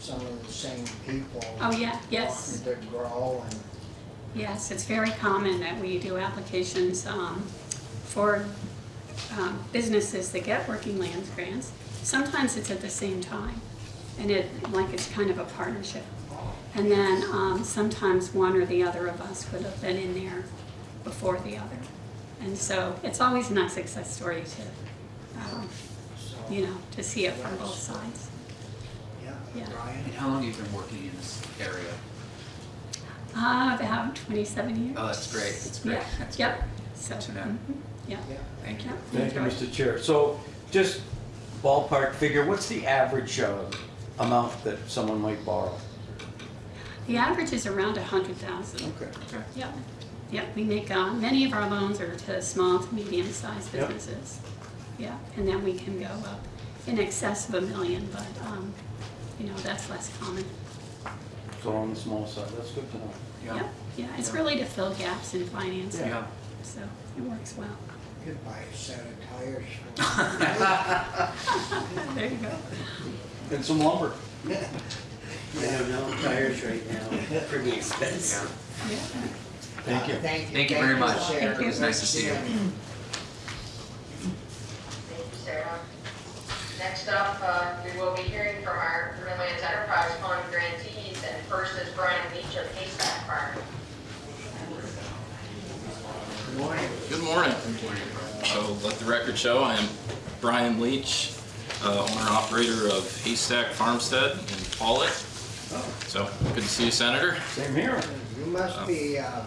some of the same people? Oh, yeah, yes. Wanting to grow and, Yes, it's very common that we do applications um, for um, businesses that get working lands grants. Sometimes it's at the same time, and it, like it's kind of a partnership. And then um, sometimes one or the other of us would have been in there before the other. And so it's always a nice success story to, um, you know, to see it from both sides. yeah, Yeah. Brian? And how long have you been working in this area? Uh, about twenty-seven years. Oh, that's great, that's great, Yeah, that's Yep, great. so, to know. mhm, yeah. Yeah. Thank you. yeah, Thank you. Mr. Chair. So just ballpark figure, what's the average uh, amount that someone might borrow? The average is around a hundred thousand. Okay. Yep, yep, we make, uh, many of our loans are to small to medium-sized Yep. businesses. Yeah, and then we can go up in excess of a million, but, um, you know, that's less common. So on the small side, that's good to know. Yeah. Yep, yeah, it's Yeah. really to fill gaps in financing, Yeah. so it works well. Could buy a set of tires for There you go. And some lumber. I don't know, tires right now, pretty expensive. Yeah. Thank you. Thank you. Thank you very much. Sarah. Thank you. It was nice to see you. Thank you, Sarah. Next up, uh, we will be hearing from our Greenlands Enterprise Fund grantees, and first is Brian Leach of Haystack Farm. Good morning. Good morning. So let the record show, I am Brian Leach, uh, owner operator of Haystack Farmstead in Pawlet. So good to see you, Senator. Same here. You must be, uh, uh,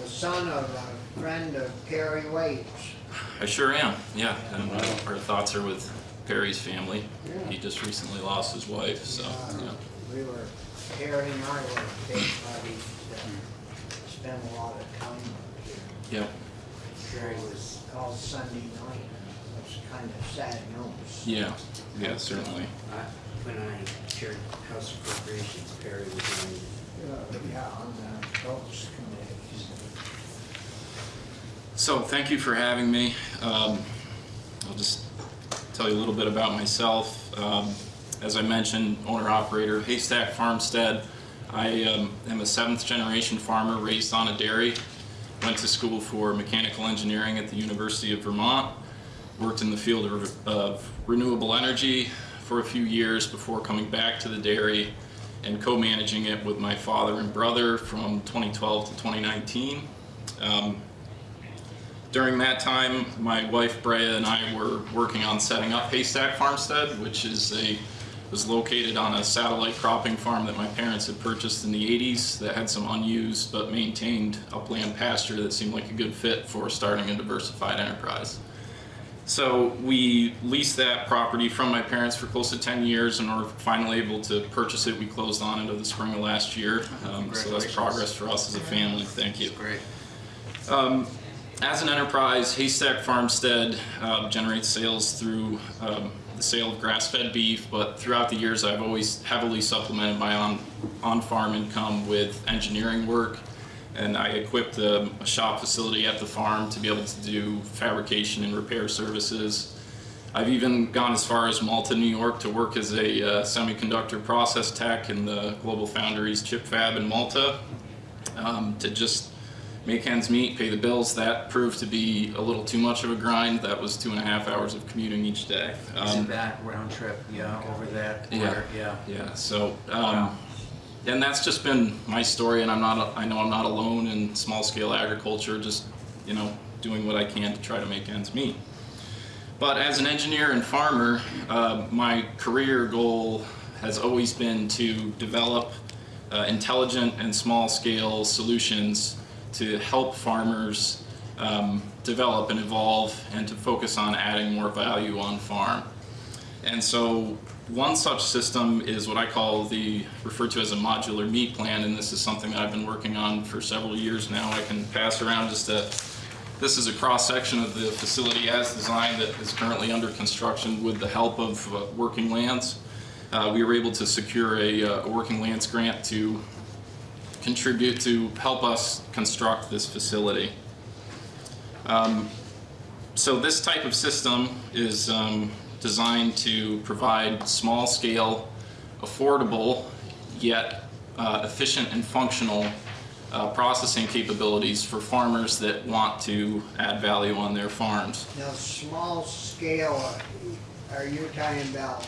the son of a friend of Perry Waite's. I sure am, yeah. And uh, our thoughts are with Perry's family. He just recently lost his wife, so, yeah. We were, Perry and I were big buddies, uh, spent a lot of time up here. Yep, Sure it was all Sunday night, it was kind of sad news. yeah, yeah, certainly. I- When I chaired House Appropriations, Perry was in, Uh, Yeah, on the folks committee. So thank you for having me. Um, I'll just tell you a little bit about myself. Um, as I mentioned, owner operator Haystack Farmstead. I um, am a seventh generation farmer raised on a dairy. Went to school for mechanical engineering at the University of Vermont. Worked in the field of, of renewable energy for a few years before coming back to the dairy and co-managing it with my father and brother from 2012 to 2019. Um, during that time, my wife Brea and I were working on setting up Haystack Farmstead, which is a was located on a satellite cropping farm that my parents had purchased in the 80s that had some unused but maintained upland pasture that seemed like a good fit for starting a diversified enterprise. So we leased that property from my parents for close to 10 years and were finally able to purchase it. We closed on it in the spring of last year. Um, so that's progress for us as a family. Thank you. Great. Um, as an enterprise, Haystack Farmstead uh, generates sales through um, the sale of grass-fed beef, but throughout the years, I've always heavily supplemented my on, on-farm income with engineering work. And I equipped a, a shop facility at the farm to be able to do fabrication and repair services. I've even gone as far as Malta, New York to work as a uh, semiconductor process tech in the Global Foundries chip fab in Malta um, to just make ends meet, pay the bills. That proved to be a little too much of a grind. That was two and a half hours of commuting each day. Isn't Um, that round trip, yeah, over that Yeah. quarter, yeah. yeah, so, um, and that's just been my story, and I'm not, I know I'm not alone in small scale agriculture, just, you know, doing what I can to try to make ends meet. But as an engineer and farmer, uh, my career goal has always been to develop uh, intelligent and small scale solutions to help farmers um, develop and evolve and to focus on adding more value on farm. And so one such system is what I call the, referred to as a modular meat plan, and this is something that I've been working on for several years now. I can pass around just a, this is a cross-section of the facility as designed that is currently under construction with the help of uh, Working Lands. Uh, we were able to secure a, uh, a Working Lands grant to contribute to help us construct this facility. Um, so this type of system is um, designed to provide small scale, affordable, yet uh, efficient and functional uh, processing capabilities for farmers that want to add value on their farms. Now, small scale, are you talking about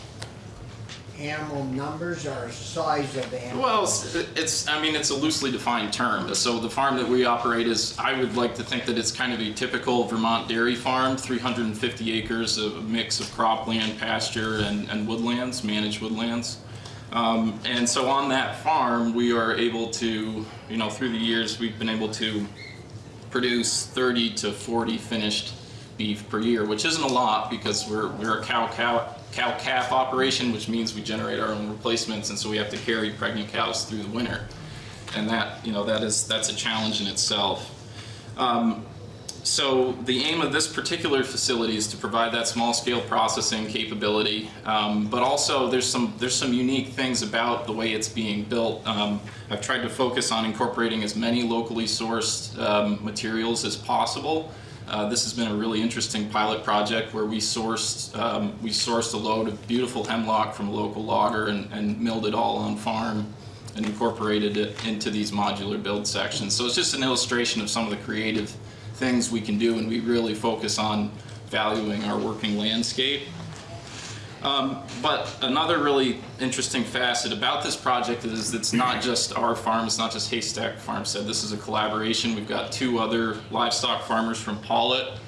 animal numbers or size of animals? Well, it's- it's, I mean, it's a loosely defined term. So the farm that we operate is, I would like to think that it's kind of a typical Vermont dairy farm, 350 acres of a mix of cropland, pasture, and, and woodlands, managed woodlands. Um, and so on that farm, we are able to, you know, through the years, we've been able to produce 30 to 40 finished beef per year, which isn't a lot because we're, we're a cow, cow, cow calf operation, which means we generate our own replacements, and so we have to carry pregnant cows through the winter. And that, you know, that is, that's a challenge in itself. Um, so the aim of this particular facility is to provide that small scale processing capability, um, but also there's some there's some unique things about the way it's being built. Um, I've tried to focus on incorporating as many locally sourced um, materials as possible. Uh, this has been a really interesting pilot project where we sourced um, we sourced a load of beautiful hemlock from a local logger and, and milled it all on farm and incorporated it into these modular build sections. So it's just an illustration of some of the creative things we can do and we really focus on valuing our working landscape. Um, but another really interesting facet about this project is it's not just our farm, it's not just Haystack Farmstead. This is a collaboration. We've got two other livestock farmers from Pawlet.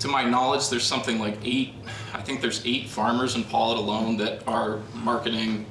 To my knowledge, there's something like eight, I think there's eight farmers in Pawlet alone that are marketing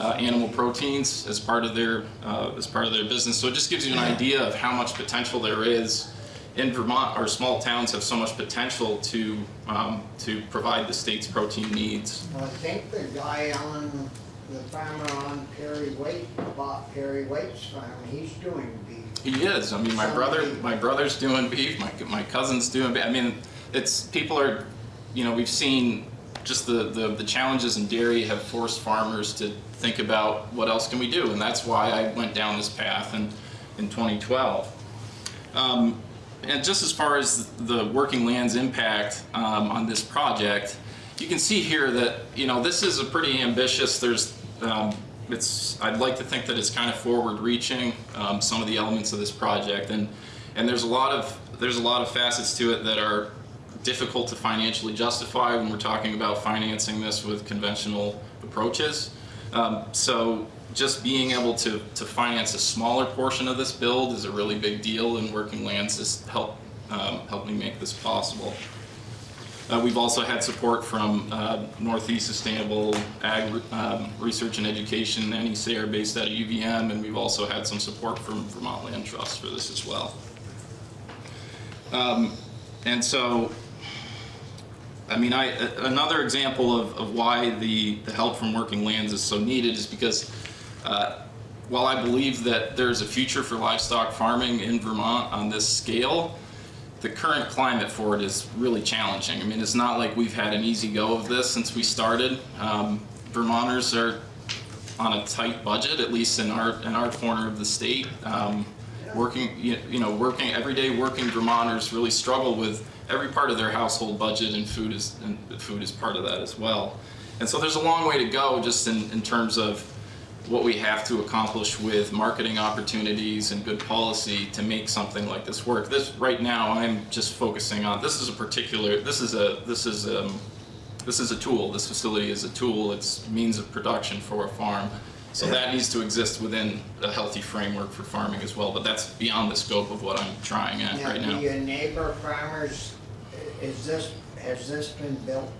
uh, animal proteins as part of their uh, as part of their business. So it just gives you an idea of how much potential there is in Vermont. Our small towns have so much potential to um, to provide the state's protein needs. Well, I think the guy on, the farmer on Perry Waite, bought Perry Waite's farm, he's doing beef. He is. I mean, my brother, my brother's doing beef. My my cousin's doing. beef. I mean, it's people are, you know, we've seen just the, the the challenges in dairy have forced farmers to think about what else can we do, and that's why I went down this path in in 2012. Um, and just as far as the working lands impact um, on this project, you can see here that you know this is a pretty ambitious. There's um, it's I'd like to think that it's kind of forward-reaching um, some of the elements of this project, and and there's a lot of there's a lot of facets to it that are difficult to financially justify when we're talking about financing this with conventional approaches. Um, so just being able to, to finance a smaller portion of this build is a really big deal and Working Lands has helped, um, helped me make this possible. Uh, we've also had support from uh, Northeast Sustainable Ag um, Research and Education, NECR based out of UVM, and we've also had some support from Vermont Land Trust for this as well. Um, and so I mean, I, another example of, of why the, the help from working lands is so needed is because uh, while I believe that there's a future for livestock farming in Vermont on this scale, the current climate for it is really challenging. I mean, it's not like we've had an easy go of this since we started. Um, Vermonters are on a tight budget, at least in our in our corner of the state. Um, working, you, know, working everyday working Vermonters really struggle with every part of their household budget, and food is and food is part of that as well. And so there's a long way to go, just in, in terms of what we have to accomplish with marketing opportunities and good policy to make something like this work. This right now, I'm just focusing on. This is a particular. This is a. This is a this is a tool. This facility is a tool. It's means of production for a farm. So that needs to exist within a healthy framework for farming as well. But that's beyond the scope of what I'm trying at Now, right do now. your neighbor farmers, is this, has this been built?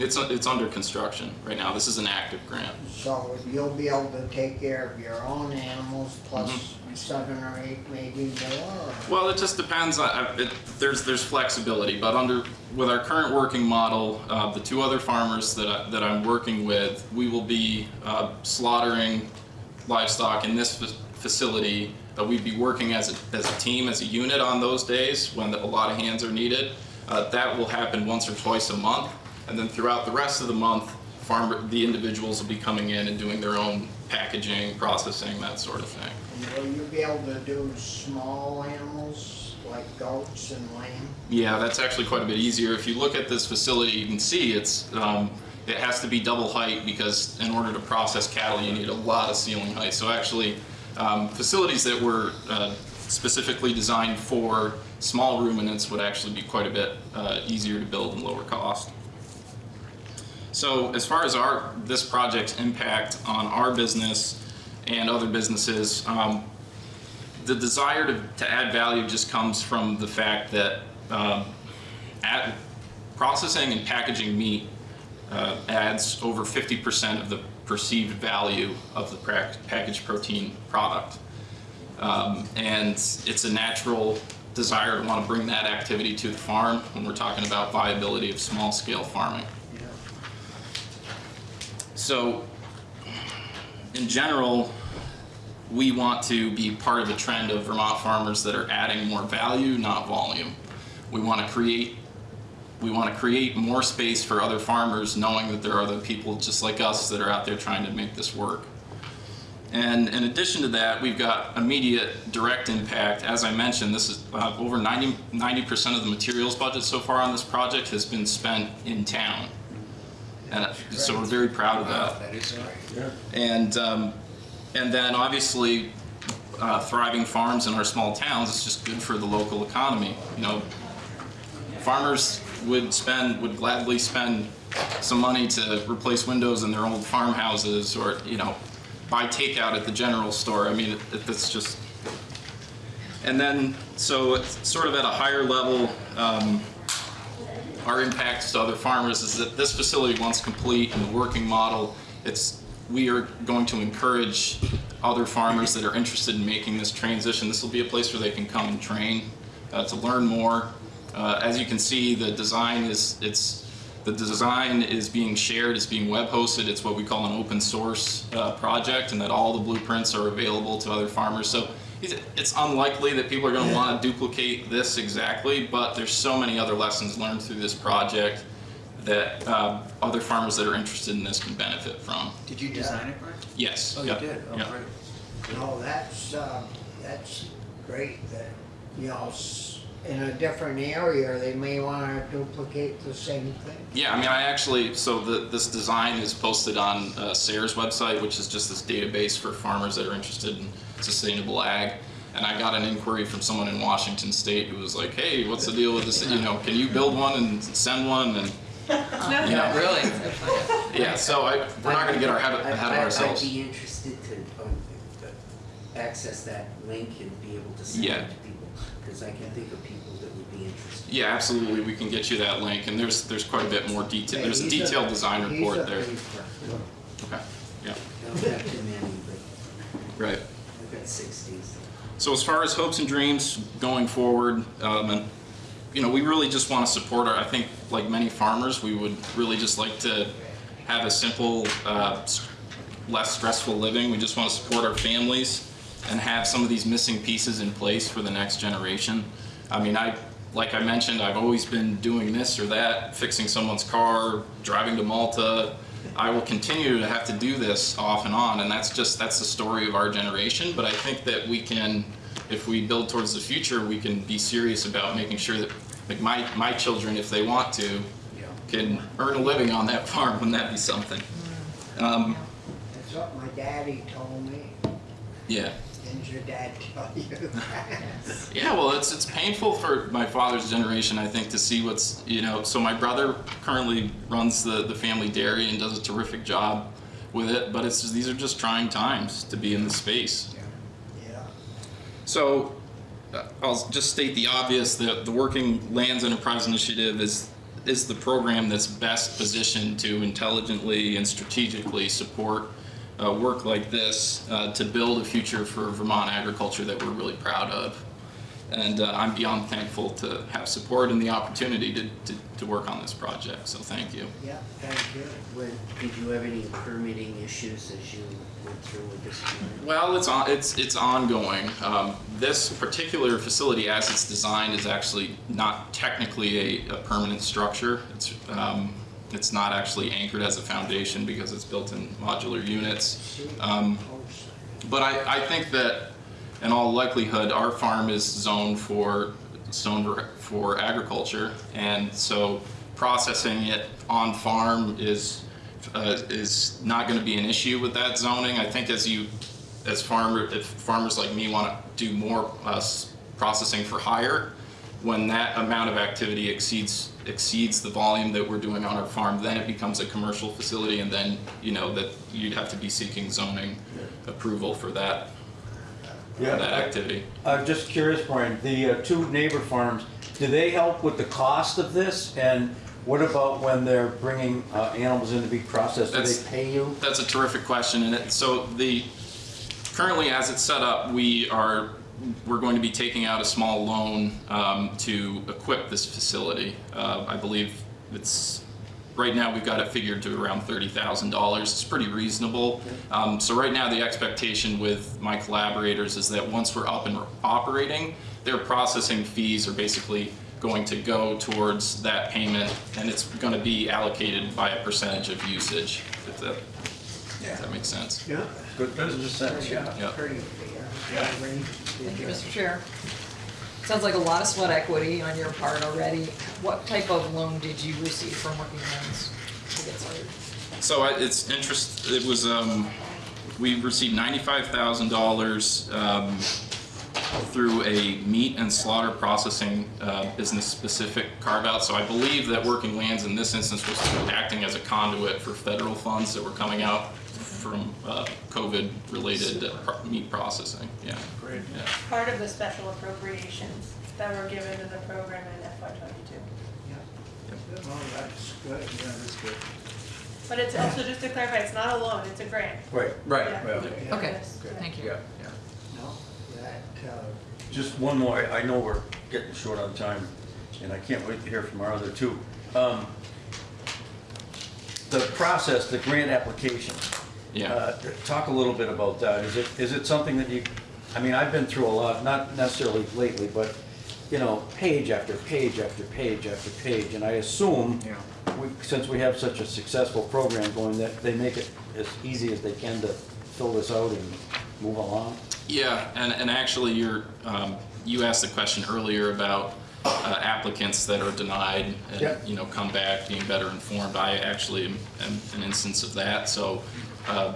It's it's under construction right now. This is an active grant. So you'll be able to take care of your own animals plus Mm-hmm. seven or eight, maybe more? or- Well, it just depends. I- It, there's there's flexibility, but under with our current working model, uh, the two other farmers that I, that I'm working with, we will be uh, slaughtering livestock in this fa- facility. But we'd be working as a, as a team, as a unit on those days when a lot of hands are needed. Uh, that will happen once or twice a month, and then throughout the rest of the month, farmer the individuals will be coming in and doing their own packaging, processing, that sort of thing. And Will you be able to do small animals like goats and lamb? Yeah, that's actually quite a bit easier. If you look at this facility, you can see it's um, it has to be double height because in order to process cattle, you need a lot of ceiling height. So actually, um, facilities that were uh, specifically designed for small ruminants would actually be quite a bit uh, easier to build and lower cost. So as far as our, this project's impact on our business and other businesses, um, the desire to, to add value just comes from the fact that um, at processing and packaging meat uh, adds over 50% of the perceived value of the packaged protein product. Um, and it's a natural desire to want to bring that activity to the farm when we're talking about viability of small scale farming. So, in general, we want to be part of the trend of Vermont farmers that are adding more value, not volume. We want to create we want to create more space for other farmers knowing that there are other people just like us that are out there trying to make this work. And in addition to that, we've got immediate direct impact. As I mentioned, this is uh, over 90, 90% of the materials budget so far on this project has been spent in town. And so we're very proud of that. That is great. And, um, and then obviously, uh, thriving farms in our small towns is just good for the local economy. You know, farmers would spend, would gladly spend some money to replace windows in their old farmhouses or, you know, buy takeout at the general store. I mean, it, it's just, and then, so it's sort of at a higher level, um, our impacts to other farmers is that this facility, once complete and the working model, it's, we are going to encourage other farmers that are interested in making this transition. This will be a place where they can come and train, uh, to learn more. Uh, as you can see, the design is, it's, the design is being shared, it's being web hosted. It's what we call an open source uh, project and that all the blueprints are available to other farmers. So it's- it's unlikely that people are going to want to duplicate this exactly, but there's so many other lessons learned through this project that uh, other farmers that are interested in this can benefit from. Did you design it, Brian? Yes. Oh, you did? Oh, Yep. great. No, that's, um, that's great that, you know, in a different area, they may wanna duplicate the same thing. Yeah, I mean, I actually, so the, this design is posted on uh, SARE's website, which is just this database for farmers that are interested in sustainable ag. And I got an inquiry from someone in Washington State who was like, hey, what's the deal with this, you know, can you build one and send one? And, you know, Really? yeah, so I, we're not gonna get our head, I- ahead of I- ourselves. I'd be interested to um, access that link and be able to send Yeah. it to people, because I can think of people that would be interested. Yeah, absolutely, we can get you that link, and there's, there's quite a bit more detail, there's a He's detailed design report there. paper. Okay, yeah, don't have too many, but right. I've got sixties. So as far as hopes and dreams going forward, um, and, you know, we really just want to support our, I think, like many farmers, we would really just like to have a simple, uh, less stressful living. We just want to support our families and have some of these missing pieces in place for the next generation. I mean, I, like I mentioned, I've always been doing this or that, fixing someone's car, driving to Malta. I will continue to have to do this off and on, and that's just, that's the story of our generation. But I think that we can, if we build towards the future, we can be serious about making sure that, like my, my children, if they want to, can earn a living on that farm. Wouldn't that be something? Um, That's what my daddy told me. yeah. Your dad tell you that? Yeah, well, it's it's painful for my father's generation, I think, to see what's you know. So my brother currently runs the the family dairy and does a terrific job with it, but it's these are just trying times to be in the space. Yeah. So uh, I'll just state the obvious: that the Working Lands Enterprise Initiative is is the program that's best positioned to intelligently and strategically support uh, work like this uh, to build a future for Vermont agriculture that we're really proud of. And uh, I'm beyond thankful to have support and the opportunity to, to, to work on this project. So thank you. Yeah, thank you. When, did you have any permitting issues as you went through with this? unit? Well, it's on, it's it's ongoing. Um, this particular facility, as it's designed, is actually not technically a, a permanent structure. It's um, it's not actually anchored as a foundation because it's built in modular units. Um, but I, I think that in all likelihood, our farm is zoned for zoned for agriculture, and so processing it on farm is uh, is not going to be an issue with that zoning. I think as you, as farmer, if farmers like me want to do more uh, processing for hire, when that amount of activity exceeds exceeds the volume that we're doing on our farm, then it becomes a commercial facility, and then you know that you'd have to be seeking zoning approval for that yeah, that activity. I'm just curious, Brian, the uh, two neighbor farms, do they help with the cost of this? And what about when they're bringing uh, animals in to be processed, do That's- they pay you? That's a terrific question, and it, so the, currently as it's set up, we are, we're going to be taking out a small loan um, to equip this facility. Uh, I believe it's, right now we've got it figured to around thirty thousand dollars. It's pretty reasonable. Um, so right now, the expectation with my collaborators is that once we're up and operating, their processing fees are basically going to go towards that payment, and it's gonna be allocated by a percentage of usage, if that, if that makes sense. Yeah. Good business sense, yeah. Yeah. Pretty fair. Thank you, Mr. Chair. Sounds like a lot of sweat equity on your part already. What type of loan did you receive from Working Lands to get started? So I, it's interest, it was, um, we received ninety-five thousand dollars, um, through a meat and slaughter processing, uh, business-specific carve-out. So I believe that Working Lands in this instance was acting as a conduit for federal funds that were coming out from, uh, COVID-related uh, pro- meat processing, yeah. Great. Yeah. Part of the special appropriations that were given to the program in FY twenty-two. Well, that's good. Yeah, that's good. But it's also, just to clarify, it's not a loan, it's a grant. Right. Yeah. Well, Okay, Yes. thank you. yeah, yeah. No, that, uh, Just one more, I I know we're getting short on time, and I can't wait to hear from our other two. Um, The process, the grant application. Yeah. uh, Talk a little bit about that. Is it, is it something that you, I mean, I've been through a lot, not necessarily lately, but, you know, page after page after page after page, and I assume, Yeah. we- since we have such a successful program going, that they make it as easy as they can to fill this out and move along? Yeah, and, and actually, you're, um, you asked the question earlier about uh, applicants that are denied and, Yep. you know, come back being better informed. I actually am, am an instance of that, so, uh,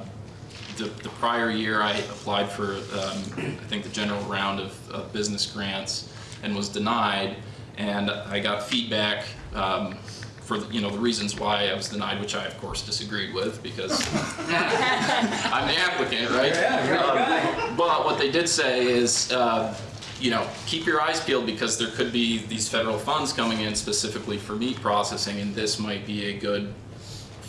the, the prior year, I applied for, um, I think the general round of, of business grants and was denied, and I got feedback, um, for, the- you know, the reasons why I was denied, which I of course disagreed with, because I'm the applicant, right? Yeah, Um. But what they did say is, uh, you know, keep your eyes peeled because there could be these federal funds coming in specifically for meat processing, and this might be a good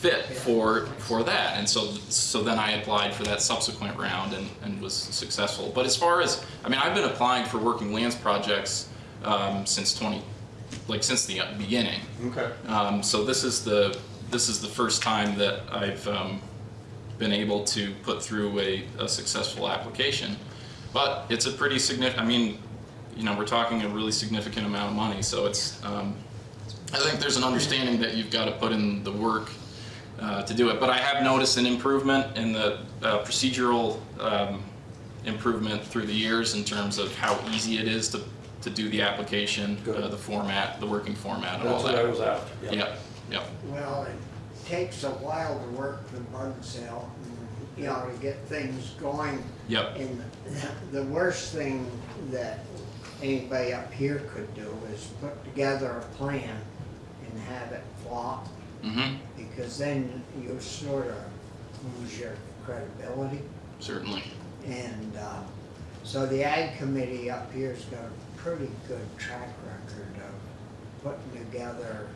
fit for for that. And so so then I applied for that subsequent round and, and was successful. But as far as I mean, I've been applying for working lands projects um, since 20, like since the beginning. Okay. Um, so this is the this is the first time that I've um, been able to put through a, a successful application. But it's a pretty significant. I mean, you know, we're talking a really significant amount of money. So it's um, I think there's an understanding that you've got to put in the work uh, to do it. But I have noticed an improvement in the uh, procedural um, improvement through the years in terms of how easy it is to, to do the application, uh, the format, the working format, and all that. That's that. what I was after. yeah. Yep, yep. well, it takes a while to work the bug sale, you know, to get things going. Yep. And the worst thing that anybody up here could do is put together a plan and have it flop, Mm-hmm. because then you sort of lose your credibility. Certainly. And uh, so the ag committee up here's got a pretty good track record of putting together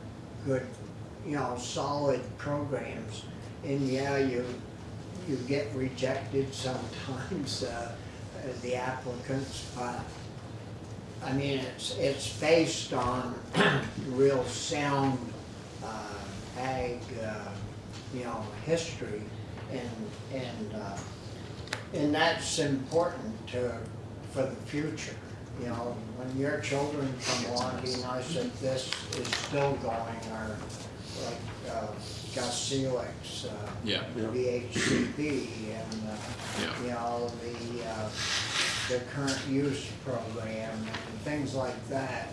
good, you know, solid programs. And yeah, you, you get rejected sometimes, uh, the applicants, but I mean, it's, it's based on real sound, ag, uh, you know, history and, and, uh, and that's important to, for the future. You know, when your children come along, be nice if this is still going, or like, uh, Gus Felix, uh, Yeah. VHCB, and, uh, Yeah. you know, the, uh, the current use program and things like that.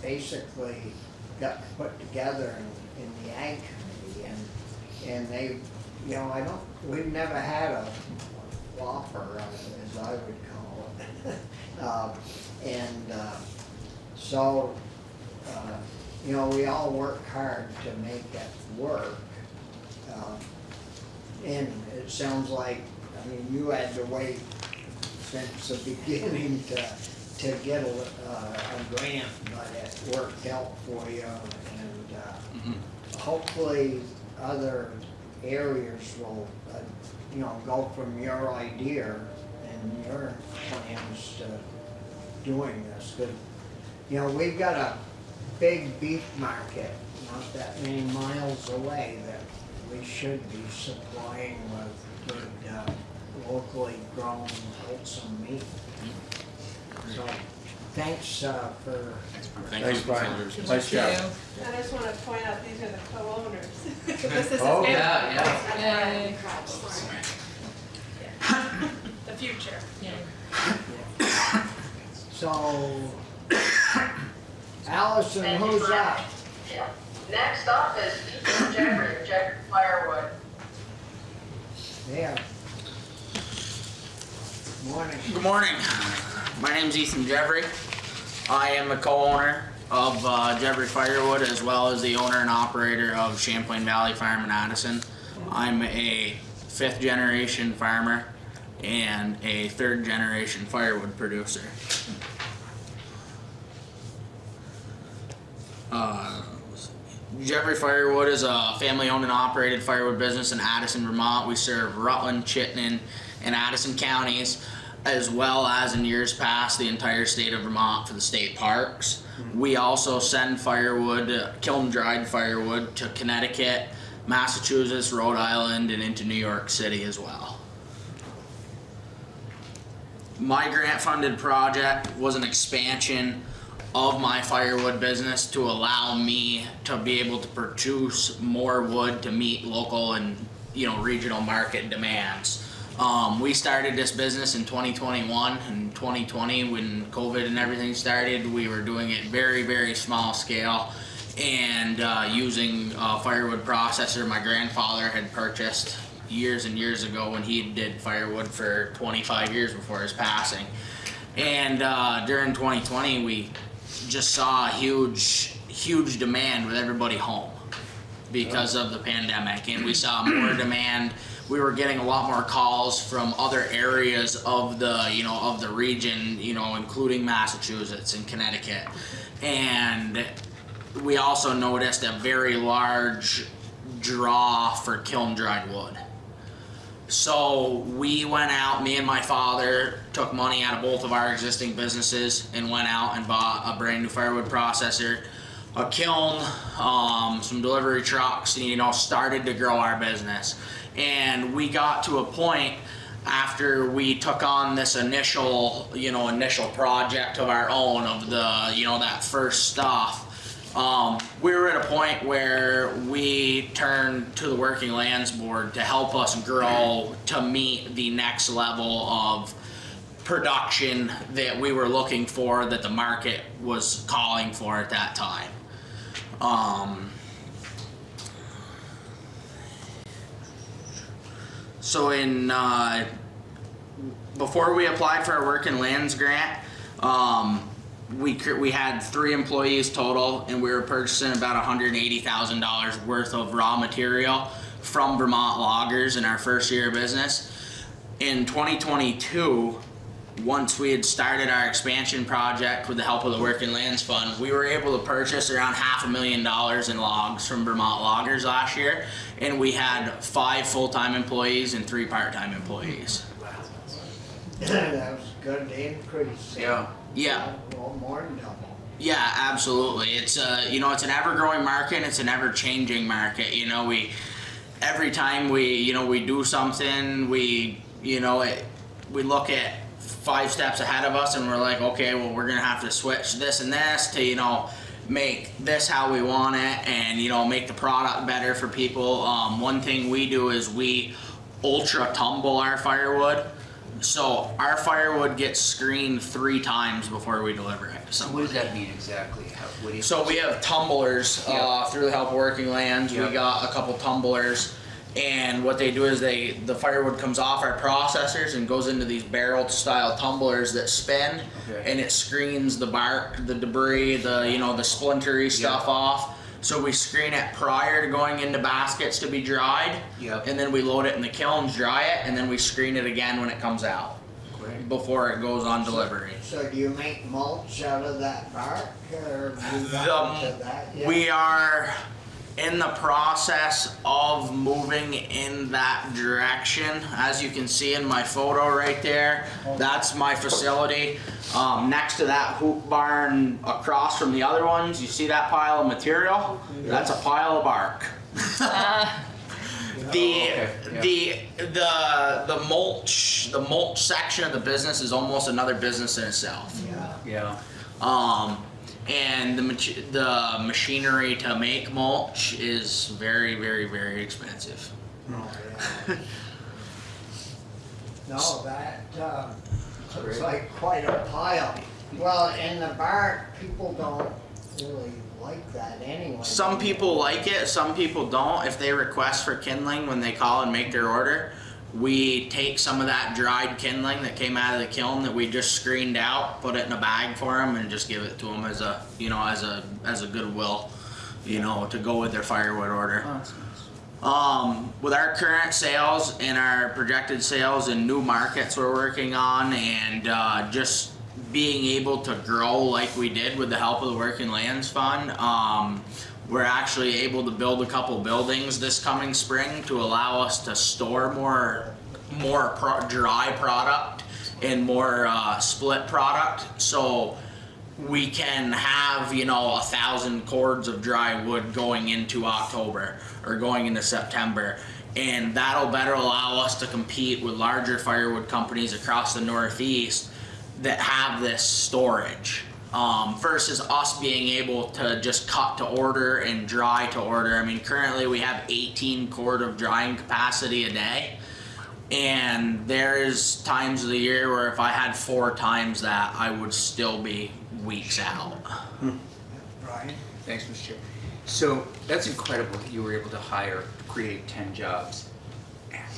Basically got put together in, in the ag committee and, and they, you know, I don't, we've never had a whopper, uh, as I would call it. Um, And, uh, So, uh, you know, we all work hard to make it work. Um, And it sounds like, I mean, you had to wait since the beginning to, to get a, uh, a grant, but it worked out for you and, uh, hopefully other areas will, uh, you know, go from your idea and your plans to doing this. But, you know, we've got a big beef market not that many miles away that we should be supplying with good, uh, locally grown wholesome meat. So, thanks, uh, for Thank Thanks. Brian. Nice job. I just want to point out, these are the co-owners. This is Oh, yeah, yeah. The future. Yeah. So, Allison, who's up? Next up is Ethan Jeffrey, Jeffrey Firewood. Yeah. Morning. Good morning. My name is Ethan Jeffrey. I am the co-owner of uh, Jeffrey Firewood as well as the owner and operator of Champlain Valley Farm in Addison. I'm a fifth generation farmer and a third generation firewood producer. Uh, Jeffrey Firewood is a family owned and operated firewood business in Addison, Vermont. We serve Rutland, Chittenden, and Addison counties, as well as in years past the entire state of Vermont for the state parks. We also send firewood, uh, kiln dried firewood, to Connecticut, Massachusetts, Rhode Island, and into New York City as well. My grant funded project was an expansion of my firewood business to allow me to be able to produce more wood to meet local and you know regional market demands. Um, we started this business in 2021 and 2020 when COVID and everything started. We were doing it very very small scale and uh, using a firewood processor my grandfather had purchased years and years ago when he did firewood for 25 years before his passing. And uh, during 2020, we just saw a huge, huge demand with everybody home because of the pandemic, and we saw more demand. We were getting a lot more calls from other areas of the, you know, of the region, you know, including Massachusetts and Connecticut, and we also noticed a very large draw for kiln dried wood. So we went out, me and my father took money out of both of our existing businesses and went out and bought a brand new firewood processor, a kiln, um, some delivery trucks, and you know, started to grow our business. And we got to a point after we took on this initial, you know, initial project of our own of the, you know, that first stuff um, we were at a point where we turned to the Working Lands Board to help us grow to meet the next level of production that we were looking for, that the market was calling for at that time. Um, so in uh, before we applied for our Working Lands grant, um, we we had three employees total, and we were purchasing about one hundred eighty thousand dollars worth of raw material from Vermont loggers in our first year of business. In 2022, once we had started our expansion project with the help of the Working Lands Fund, we were able to purchase around half a million dollars in logs from Vermont loggers last year, and we had five full-time employees and three part-time employees. That was a good increase. Yeah. Yeah. Well, more than double. Yeah, absolutely. It's a you know it's an ever growing market. and It's an ever changing market. You know we every time we you know we do something we you know it, we look at five steps ahead of us and we're like okay well we're gonna have to switch this and this to you know make this how we want it and you know make the product better for people. Um, one thing we do is we ultra tumble our firewood. So our firewood gets screened three times before we deliver it. So what does that mean exactly? How, what do you? So we have tumblers uh, through the help of Working Lands. Yeah. We got a couple tumblers, And what they do is they the firewood comes off our processors and goes into these barrel style tumblers that spin, Okay. and it screens the bark, the debris, the you know the splintery stuff off. So we screen it prior to going into baskets to be dried, Yep. and then we load it in the kilns, dry it, and then we screen it again when it comes out Great. before it goes on delivery. So do you make mulch out of that bark or move The- on to that? yet? We are in the process of moving in that direction. As you can see in my photo right there, that's my facility. Um, next to that hoop barn across from the other ones, you see that pile of material? That's a pile of bark. The, okay, yeah. the, the, the mulch, the mulch section of the business is almost another business in itself. Yeah. Yeah. Um, and the mach- the machinery to make mulch is very, very, very expensive. Oh, yeah. No, that, uh, looks like quite a pile. Well, in the bark, people don't really like that anyway. Some people like it, some people don't. If they request for kindling when they call and make their order, we take some of that dried kindling that came out of the kiln that we just screened out, put it in a bag for them, and just give it to them as a, you know, as a as a goodwill, you know, to go with their firewood order. Oh. Um, with our current sales and our projected sales and new markets we're working on and uh, just being able to grow like we did with the help of the Working Lands Fund, um, we're actually able to build a couple buildings this coming spring to allow us to store more more pro- dry product and more uh, split product. So we can have you know a thousand cords of dry wood going into October or going into September and that'll better allow us to compete with larger firewood companies across the northeast that have this storage um, versus us being able to just cut to order and dry to order. I mean, currently we have 18 cord of drying capacity a day. And there's times of the year where if I had four times that, I would still be weeks out. Right? Thanks, Mr. Chair. So that's incredible that you were able to hire, create ten jobs.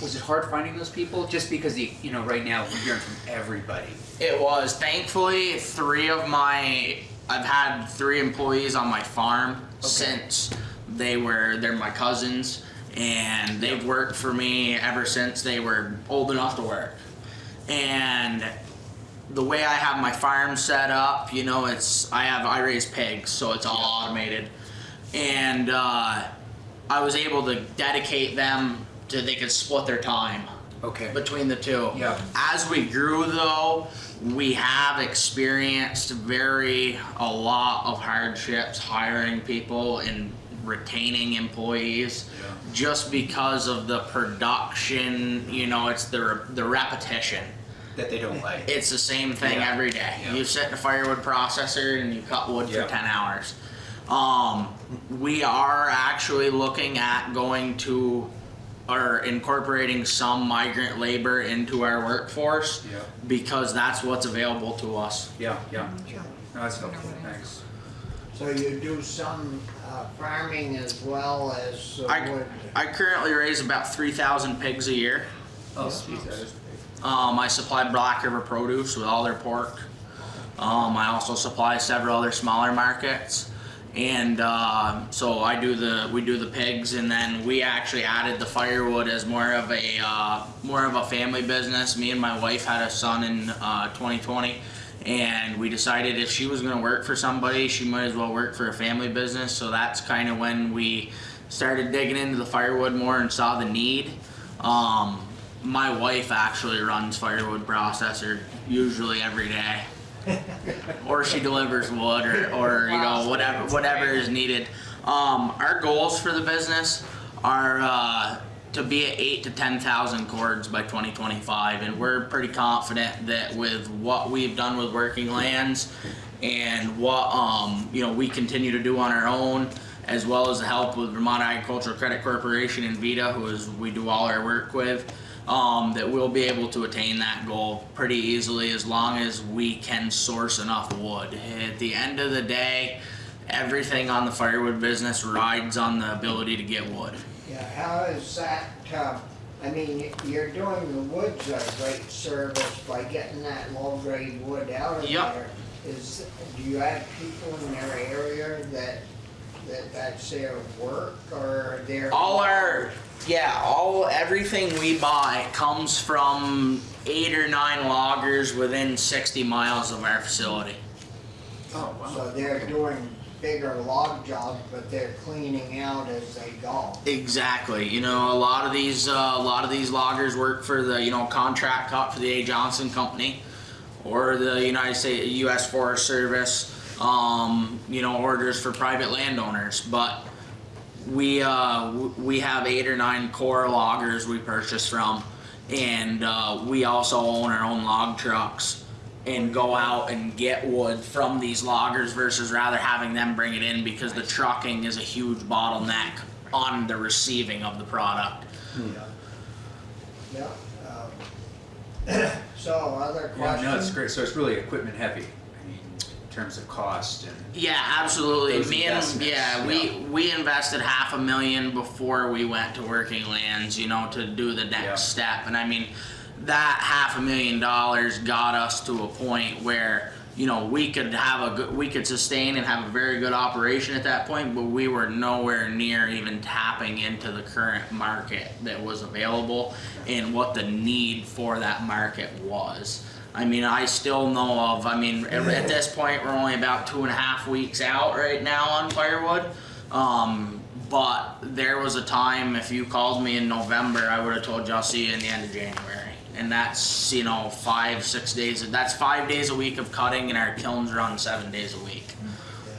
Was it hard finding those people? Just because the, you know, right now we're hearing from everybody. It was. Thankfully, three of my I've had three employees on my farm since they were they're my cousins and they've worked for me ever since they were old enough to work. And the way I have my farm set up, you know, it's I have I raise pigs, so it's all automated. And uh, I was able to dedicate them to they could split their time Okay. between the two. Yeah. As we grew though, we have experienced very a lot of hardships hiring people and retaining employees yeah. just because of the production, you know, it's the the repetition. That they don't like. It's the same thing Yeah. every day. Yeah. You sit in a firewood processor and you cut wood for 10 hours. Um, we are actually looking at going to or incorporating some migrant labor into our workforce Yeah. because that's what's available to us. Yeah, yeah. No, that's helpful, thanks. So you do some uh, farming as well as uh, I, wood? I currently raise about 3,000 pigs a year. Oh, sweet, Um, I supply Black River Produce with all their pork. Um, I also supply several other smaller markets. And uh, so I do the we do the pigs, and then we actually added the firewood as more of a uh, more of a family business. Me and my wife had a son in uh, 2020, and we decided if she was going to work for somebody, she might as well work for a family business. So that's kind of when we started digging into the firewood more and saw the need. Um, my wife actually runs firewood processor usually every day. or she delivers wood or, or you know whatever whatever is needed. Um, our goals for the business are uh, to be at eight to ten thousand cords by 2025, and we're pretty confident that with what we've done with Working Lands and what um, you know we continue to do on our own, as well as the help with Vermont Agricultural Credit Corporation and VEDA, who is we do all our work with um, that we'll be able to attain that goal pretty easily as long as we can source enough wood. At the end of the day, everything on the firewood business rides on the ability to get wood. Yeah, how is that, uh, I mean, you're doing the woods a great service by getting that low grade wood out of Yep. there. Is, do you have people in their area that, that that's their work or their? All our, yeah, all, everything we buy comes from eight or nine loggers within sixty miles of our facility. Oh, wow. So they're doing bigger log jobs, but they're cleaning out as they go. Exactly. You know, a lot of these, uh, a lot of these loggers work for the, you know, contract cut for the A. Johnson Company, or the United States U.S. Forest Service. Um, you know, orders for private landowners, but we uh, we have eight or nine core loggers we purchase from, and uh, we also own our own log trucks and go out and get wood from these loggers versus rather having them bring it in because the trucking is a huge bottleneck on the receiving of the product. Yeah. um, So other Yeah, questions? no, it's great. So it's really equipment heavy, I mean, in terms of cost and. Yeah, absolutely. Me and yeah, we we invested half a million before we went to working lands, you know, to do the next Yeah. step. And I mean, that half a million dollars got us to a point where you know we could have a good, we could sustain and have a very good operation at that point, but we were nowhere near even tapping into the current market that was available and what the need for that market was. I mean, I still know of, I mean, at at this point, we're only about two and a half weeks out right now on firewood. Um, but there was a time, if you called me in November, I would have told you I'll see you in the end of January. And that's, you know, five, six days, that's five days a week of cutting and our kilns run seven days a week.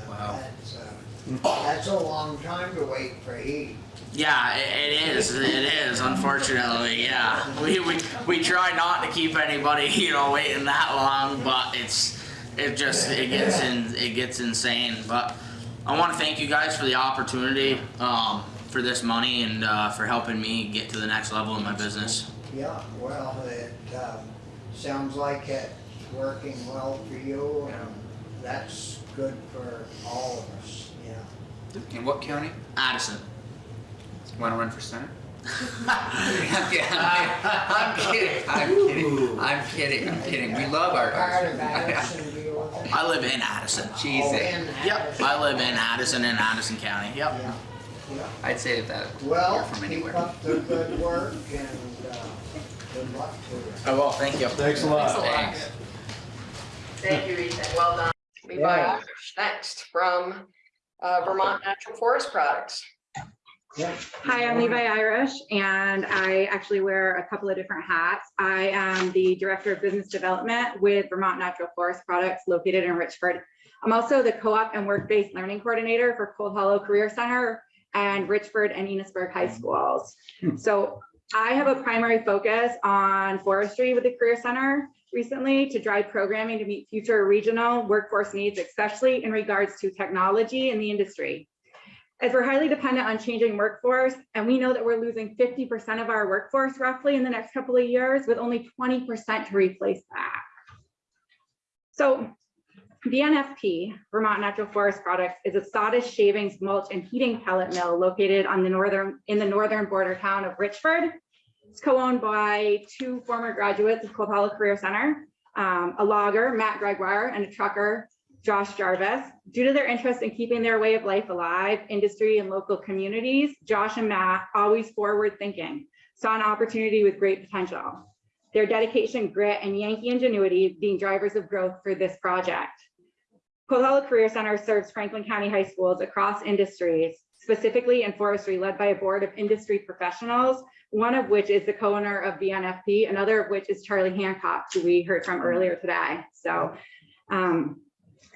Wow. That's, uh, That's a long time to wait for heat. Yeah, it, it is. It is. Unfortunately, yeah. We, we we try not to keep anybody, you know, waiting that long, but it's it just it gets in it gets insane. But I want to thank you guys for the opportunity, um, for this money, and uh, for helping me get to the next level in my business. Yeah, well, it, um, sounds like it's working well for you and that's good for all of us, yeah. In what county? Addison. Want to run for senate? I'm kidding. I'm kidding. I'm kidding. I'm kidding. We love our. Part of Addison, do you live in? I live in Addison. Jeez, Oh, eh. Yep. I live in Addison in Addison County. Yep. Yeah, yeah. I'd say that that Well, you're from keep anywhere. up the good work and, uh, good luck to you. I will. Thank you. Thanks a lot. Thanks. Thank you, Ethan, well done. Levi Yeah. Irish next from uh, Vermont Natural Forest Products. Yeah. Hi, I'm Levi Irish, and I actually wear a couple of different hats. I am the Director of Business Development with Vermont Natural Forest Products located in Richford. I'm also the Co-op and Work-Based Learning Coordinator for Cold Hollow Career Center and Richford and Enosburg High hmm. Schools. Hmm. So I have a primary focus on forestry with the Career Center recently to drive programming to meet future regional workforce needs, especially in regards to technology in the industry as we're highly dependent on changing workforce, and we know that we're losing 50% of our workforce roughly in the next couple of years, with only 20% to replace that. So VNFP, Vermont Natural Forest Products, is a sawdust shavings mulch and heating pellet mill located on the northern, in the northern border town of Richford. It's co-owned by two former graduates of Hollow Career Center, um, a logger, Matt Gregoire, and a trucker, Josh Jarvis. Due to their interest in keeping their way of life alive, industry and local communities, Josh and Matt, always forward thinking, saw an opportunity with great potential. Their dedication, grit, and Yankee ingenuity being drivers of growth for this project. Cold Career Center serves Franklin County high schools across industries, specifically in forestry, led by a board of industry professionals, one of which is the co-owner of VNFP, another of which is Charlie Hancock, who we heard from earlier today. So um,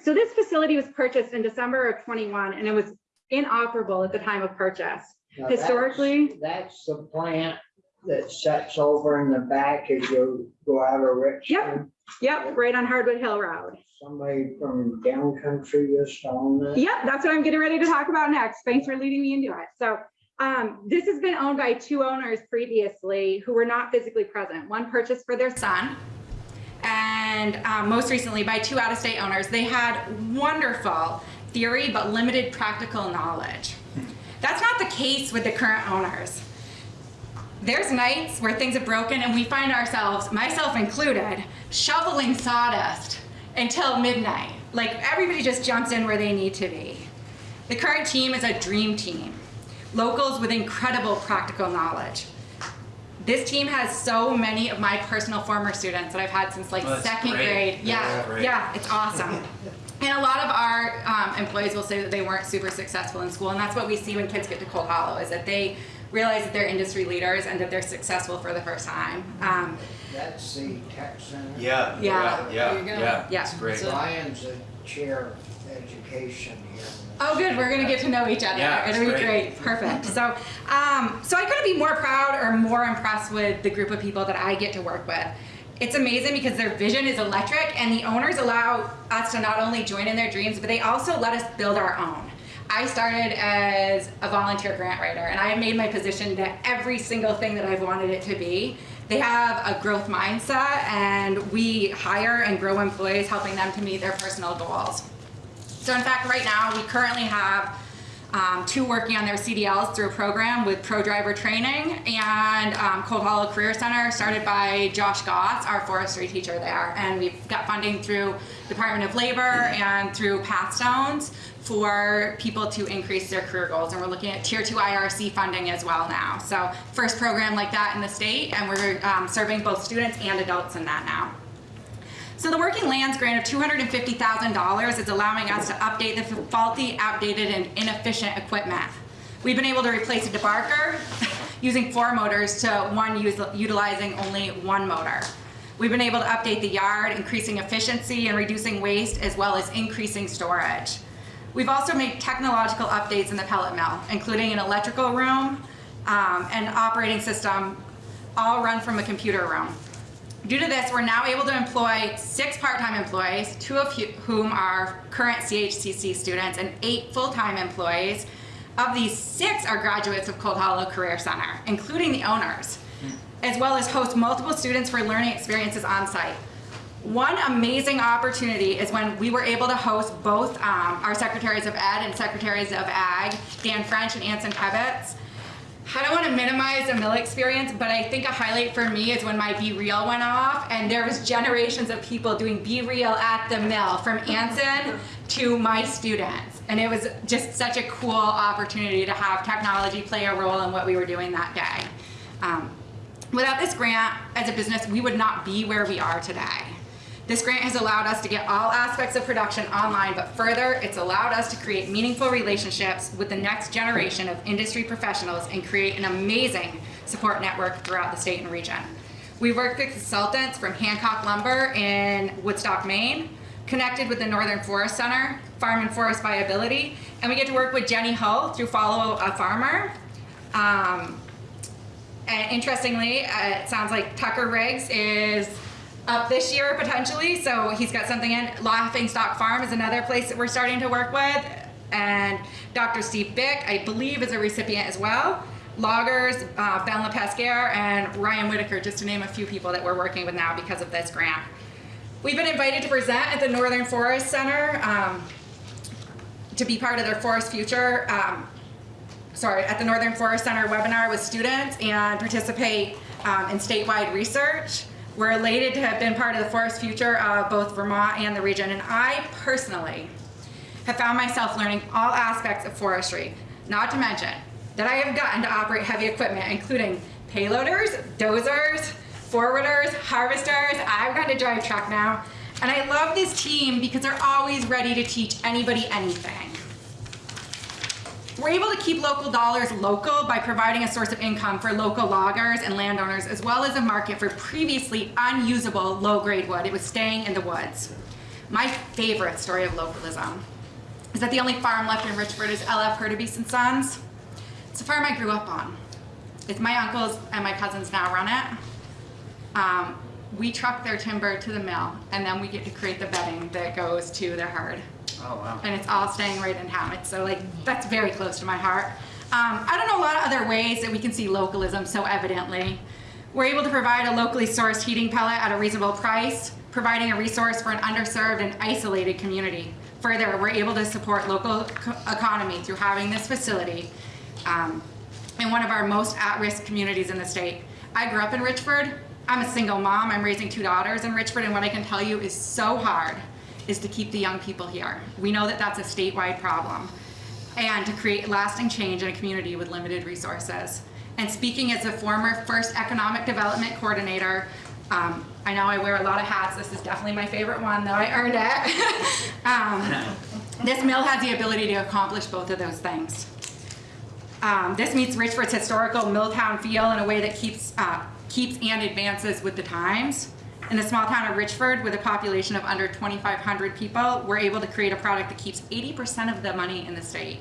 so this facility was purchased in December of 21 and it was inoperable at the time of purchase. Now, Historically- That's the plant that sets over in the back as you go out of Richmond. Yep, yep, right on Hardwood Hill Road. Somebody from down country used to own that. Yep, that's what I'm getting ready to talk about next. Thanks for leading me into it. So um, this has been owned by two owners previously who were not physically present. One purchased for their son and um, most recently by two out-of-state owners. They had wonderful theory but limited practical knowledge. That's not the case with the current owners. There's nights where things have broken and we find ourselves, myself included, shoveling sawdust until midnight. Like everybody just jumps in where they need to be. The current team is a dream team. Locals with incredible practical knowledge. This team has so many of my personal former students that I've had since like Oh, second great. grade. Yeah, That's great. yeah, it's awesome. And a lot of our um, employees will say that they weren't super successful in school, and that's what we see when kids get to Cold Hollow is that they realize that they're industry leaders and that they're successful for the first time. Um, That's the tech center. Yeah, Yeah. yeah, There you yeah, Yeah. it's great. Ryan's the chair of education here. Oh, good. We're gonna get to know each other. Yeah, It'll be great. great. Perfect. So, um, so I couldn't be more proud or more impressed with the group of people that I get to work with. It's amazing because their vision is electric, and the owners allow us to not only join in their dreams, but they also let us build our own. I started as a volunteer grant writer, and I made my position to every single thing that I've wanted it to be. They have a growth mindset, and we hire and grow employees, helping them to meet their personal goals. So in fact, right now, we currently have um, two working on their CDLs through a program with Pro Driver Training and um, Cold Hollow Career Center started by Josh Goss, our forestry teacher there. And we've got funding through Department of Labor and through Pathstones for people to increase their career goals. And we're looking at tier two IRC funding as well now. So first program like that in the state and we're um, serving both students and adults in that now. So the Working Lands grant of $250,000 is allowing us to update the faulty, outdated, and inefficient equipment. We've been able to replace a debarker using four motors to one utilizing only one motor. We've been able to update the yard, increasing efficiency and reducing waste, as well as increasing storage. We've also made technological updates in the pellet mill, including an electrical room um, and operating system, all run from a computer room. Due to this, we're now able to employ six part-time employees, two of whom are current CHCC students, and eight full-time employees. Of these, six are graduates of Cold Hollow Career Center, including the owners, as well as host multiple students for learning experiences on site. One amazing opportunity is when we were able to host both um, our secretaries of ed and secretaries of ag, Dan French and Anson Tebbetts. I don't want to minimize the mill experience, but I think a highlight for me is when my BeReal went off, and there was generations of people doing BeReal at the mill, from Anson to my students, and it was just such a cool opportunity to have technology play a role in what we were doing that day. Um, without this grant, as a business, we would not be where we are today. This grant has allowed us to get all aspects of production online, but further, it's allowed us to create meaningful relationships with the next generation of industry professionals and create an amazing support network throughout the state and region. We worked with consultants from Hancock Lumber in Woodstock, Maine, connected with the Northern Forest Center, Farm and Forest Viability, and we get to work with Jenny Hull through Follow a Farmer. Um, and interestingly, uh, it sounds like Tucker Riggs is up this year potentially, so he's got something in. Laughing Stock Farm is another place that we're starting to work with. And Dr. Steve Bick, I believe, is a recipient as well. Loggers, uh, Ben LePesquier, and Ryan Whitaker, just to name a few people that we're working with now because of this grant. We've been invited to present at the Northern Forest Center um, to be part of their Forest Future um, sorry, at the Northern Forest Center webinar with students and participate um, in statewide research. We're elated to have been part of the forest future of both Vermont and the region, and I personally have found myself learning all aspects of forestry, not to mention that I have gotten to operate heavy equipment, including payloaders, dozers, forwarders, harvesters. I've gotten to drive truck now, and I love this team because they're always ready to teach anybody anything. We're able to keep local dollars local by providing a source of income for local loggers and landowners, as well as a market for previously unusable low-grade wood. It was staying in the woods. My favorite story of localism is that the only farm left in Richford is LF Hurtubise and Sons. It's a farm I grew up on. It's my uncles and my cousins now run it. Um, we truck their timber to the mill, and then we get to create the bedding that goes to the herd Oh, wow. and it's all staying right in town. So like that's very close to my heart. Um, I don't know a lot of other ways that we can see localism so evidently. We're able to provide a locally sourced heating pellet at a reasonable price, providing a resource for an underserved and isolated community. Further, we're able to support local economy through having this facility um, in one of our most at-risk communities in the state. I grew up in Richford. I'm a single mom. I'm raising two daughters in Richford, and what I can tell you is so hard is to keep the young people here. We know that that's a statewide problem, and to create lasting change in a community with limited resources. And speaking as a former first economic development coordinator, um, I know I wear a lot of hats. This is definitely my favorite one, though I earned it. um, this mill has the ability to accomplish both of those things. Um, this meets Richford's historical Milltown feel in a way that keeps, uh, keeps and advances with the times. In the small town of Richford, with a population of under 2,500 people, we're able to create a product that keeps 80% of the money in the state,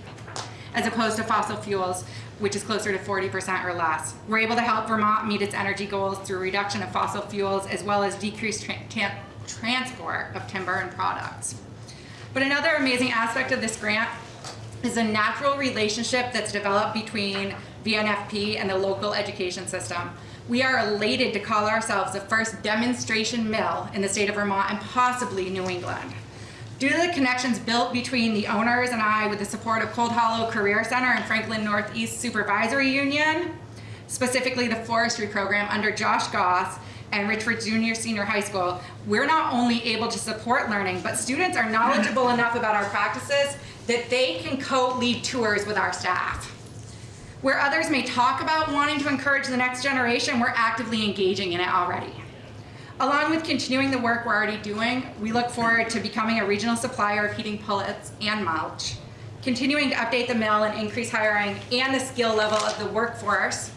as opposed to fossil fuels, which is closer to 40% or less. We're able to help Vermont meet its energy goals through reduction of fossil fuels, as well as decreased tra tra transport of timber and products. But another amazing aspect of this grant is a natural relationship that's developed between VNFP and the local education system. We are elated to call ourselves the first demonstration mill in the state of Vermont and possibly New England. Due to the connections built between the owners and I with the support of Cold Hollow Career Center and Franklin Northeast Supervisory Union, specifically the forestry program under Josh Goss and Richford Junior Senior High School, we're not only able to support learning, but students are knowledgeable enough about our practices that they can co-lead tours with our staff. Where others may talk about wanting to encourage the next generation, we're actively engaging in it already. Along with continuing the work we're already doing, we look forward to becoming a regional supplier of heating pellets and mulch, continuing to update the mill and increase hiring and the skill level of the workforce,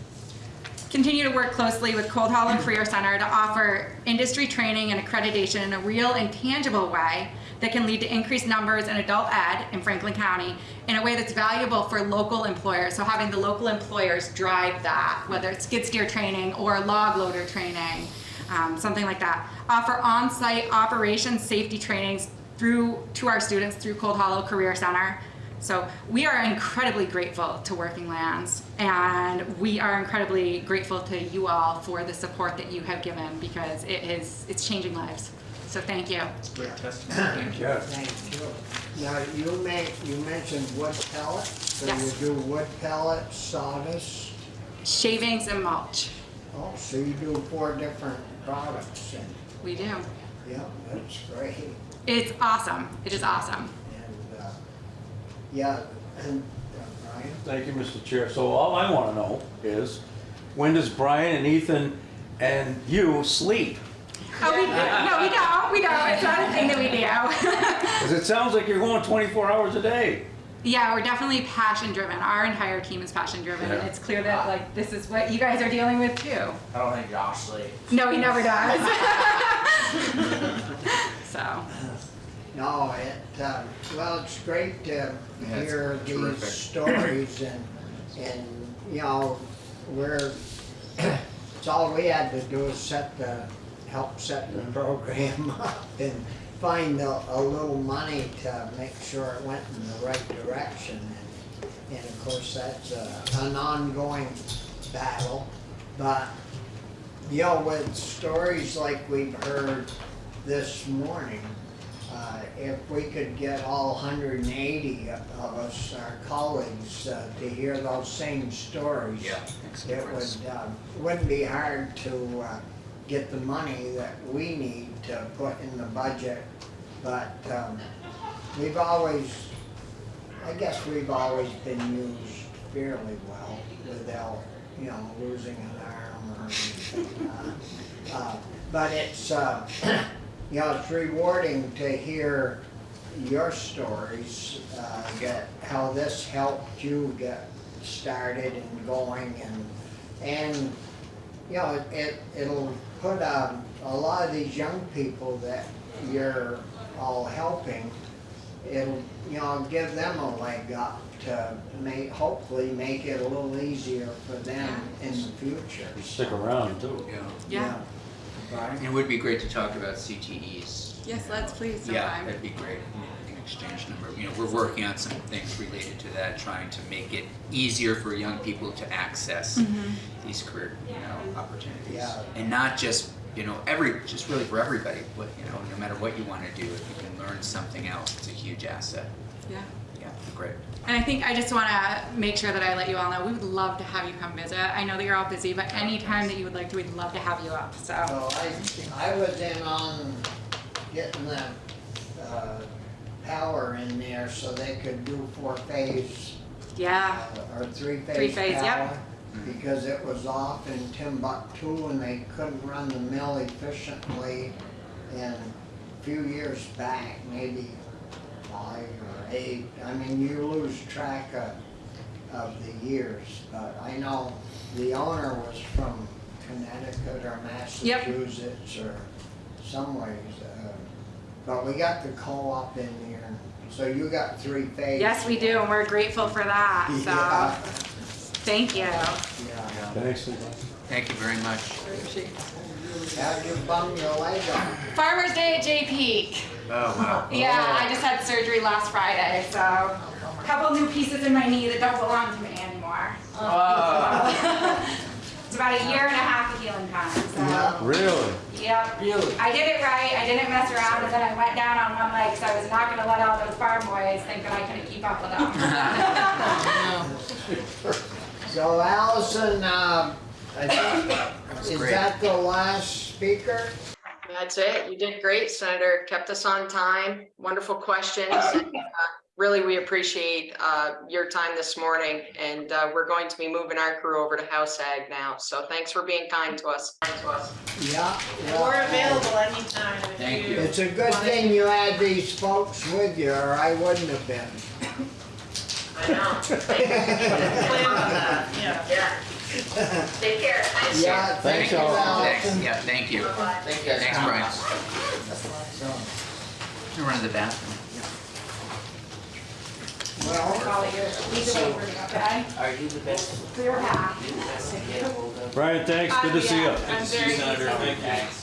continue to work closely with Cold Hollow Career Center to offer industry training and accreditation in a real and tangible way that can lead to increased numbers in adult ed in Franklin County in a way that's valuable for local employers. So having the local employers drive that, whether it's skid steer training or log loader training, um, something like that. Offer on-site operations safety trainings through to our students through Cold Hollow Career Center. So we are incredibly grateful to Working Lands and we are incredibly grateful to you all for the support that you have given because it is it's changing lives. So thank you. It's great testimony. Thank you. Thank you. Now, you make, you mentioned wood pellets, so you do wood pellets, sawdust, Shavings and mulch. oh, so you do four different products and, We do. yeah, that's great. It's awesome. It is awesome. And, uh, yeah, and, uh, Brian? Thank you, Mr. Chair. So all I want to know is, when does Brian and Ethan and you sleep? Oh, we, no, we don't. We don't. It's not a thing that we do. Because it sounds like you're going 24 hours a day. Yeah, we're definitely passion driven. Our entire team is passion driven, and it's clear that like this is what you guys are dealing with too. I don't think Josh sleeps. No, he never does. so No, it, um, well, it's great to Yeah, it's hear terrific. these stories and, and, you know, we're, it's all we had to do is set the, help set the program up and find a, a little money to make sure it went in the right direction. And, and of course, that's a, an ongoing battle, but, you know, with stories like we've heard this morning, uh, if we could get all hundred and eighty of us, our colleagues, uh, to hear those same stories. Yeah, It would, um, wouldn't be hard to, uh, get the money that we need to put in the budget. But, um, we've always, I guess we've always been used fairly well without, you know, losing an arm or anything. uh, uh, But it's, uh, you know, it's rewarding to hear your stories, uh, how this helped you get started and going and, and, you know, it, it'll put, um, a lot of these young people that you're all helping, it'll, you know, give them a leg up to make, hopefully make it a little easier for them in the future. Stick around too. Yeah. yeah. And it would be great to talk about CTEs. Yes, let's please. Yeah, sometime. that'd be great. We can exchange number. You know, we're working on some things related to that, trying to make it easier for young people to access Mhm. these career, you know, opportunities. Yeah. And not just, you know, every, just really for everybody, what, you know, no matter what you wanna do, if you can learn something else, it's a huge asset. Yeah. Yeah, Great. And I think I just want to make sure that I let you all know we would love to have you come visit. I know that you're all busy, but anytime that you would like to, we'd love to have you up. So. So I, I was in on getting the, uh, power in there so they could do four phase Yeah. or three phase Three-phase, yep. power. Because it was off in Timbuktu and they couldn't run the mill efficiently. And a few years back, maybe five or eight, I mean, you lose track of, of the years. But I know the owner was from Connecticut or. Massachusetts or somewhere. uh, But we got the co-op in here, so you got three phase. Yes, we do, and we're grateful for that. So. Yeah. Thank you. Yeah. Thanks. Thank you very much. How'd you bum your leg up? Farmer's Day at Jay Peak. Oh, wow. Yeah, I just had surgery last Friday, so a couple new pieces in my knee that don't belong to me anymore. Oh. it's about a year and a half of healing time. So. Really? Yep. Really? I did it right. I didn't mess around, and then I went down on one leg so I was not going to let all those farm boys think that I couldn't keep up with them. So Allison, uh, I think, is great. that the last speaker? That's it. You did great, Senator. Kept us on time. Wonderful questions. and, uh, Really, we appreciate uh, your time this morning, and uh, we're going to be moving our crew over to House Ag now. So thanks for being kind to us. Yeah. We're available anytime. if Thank you. It's a good thing you had these folks with you, or I wouldn't have been. I know. Plan on that, yeah. Yeah. Take care. Thanks. Yeah, thank you, Thanks. Allison. Yeah, thank you. Thank you. Thanks, Brian. So, You run to the bathroom. Well, Call it your leave it over, okay? Are you the best? For your half. You the best to get hold of? Brian, thanks. Good to see you. I'm very. Thanks.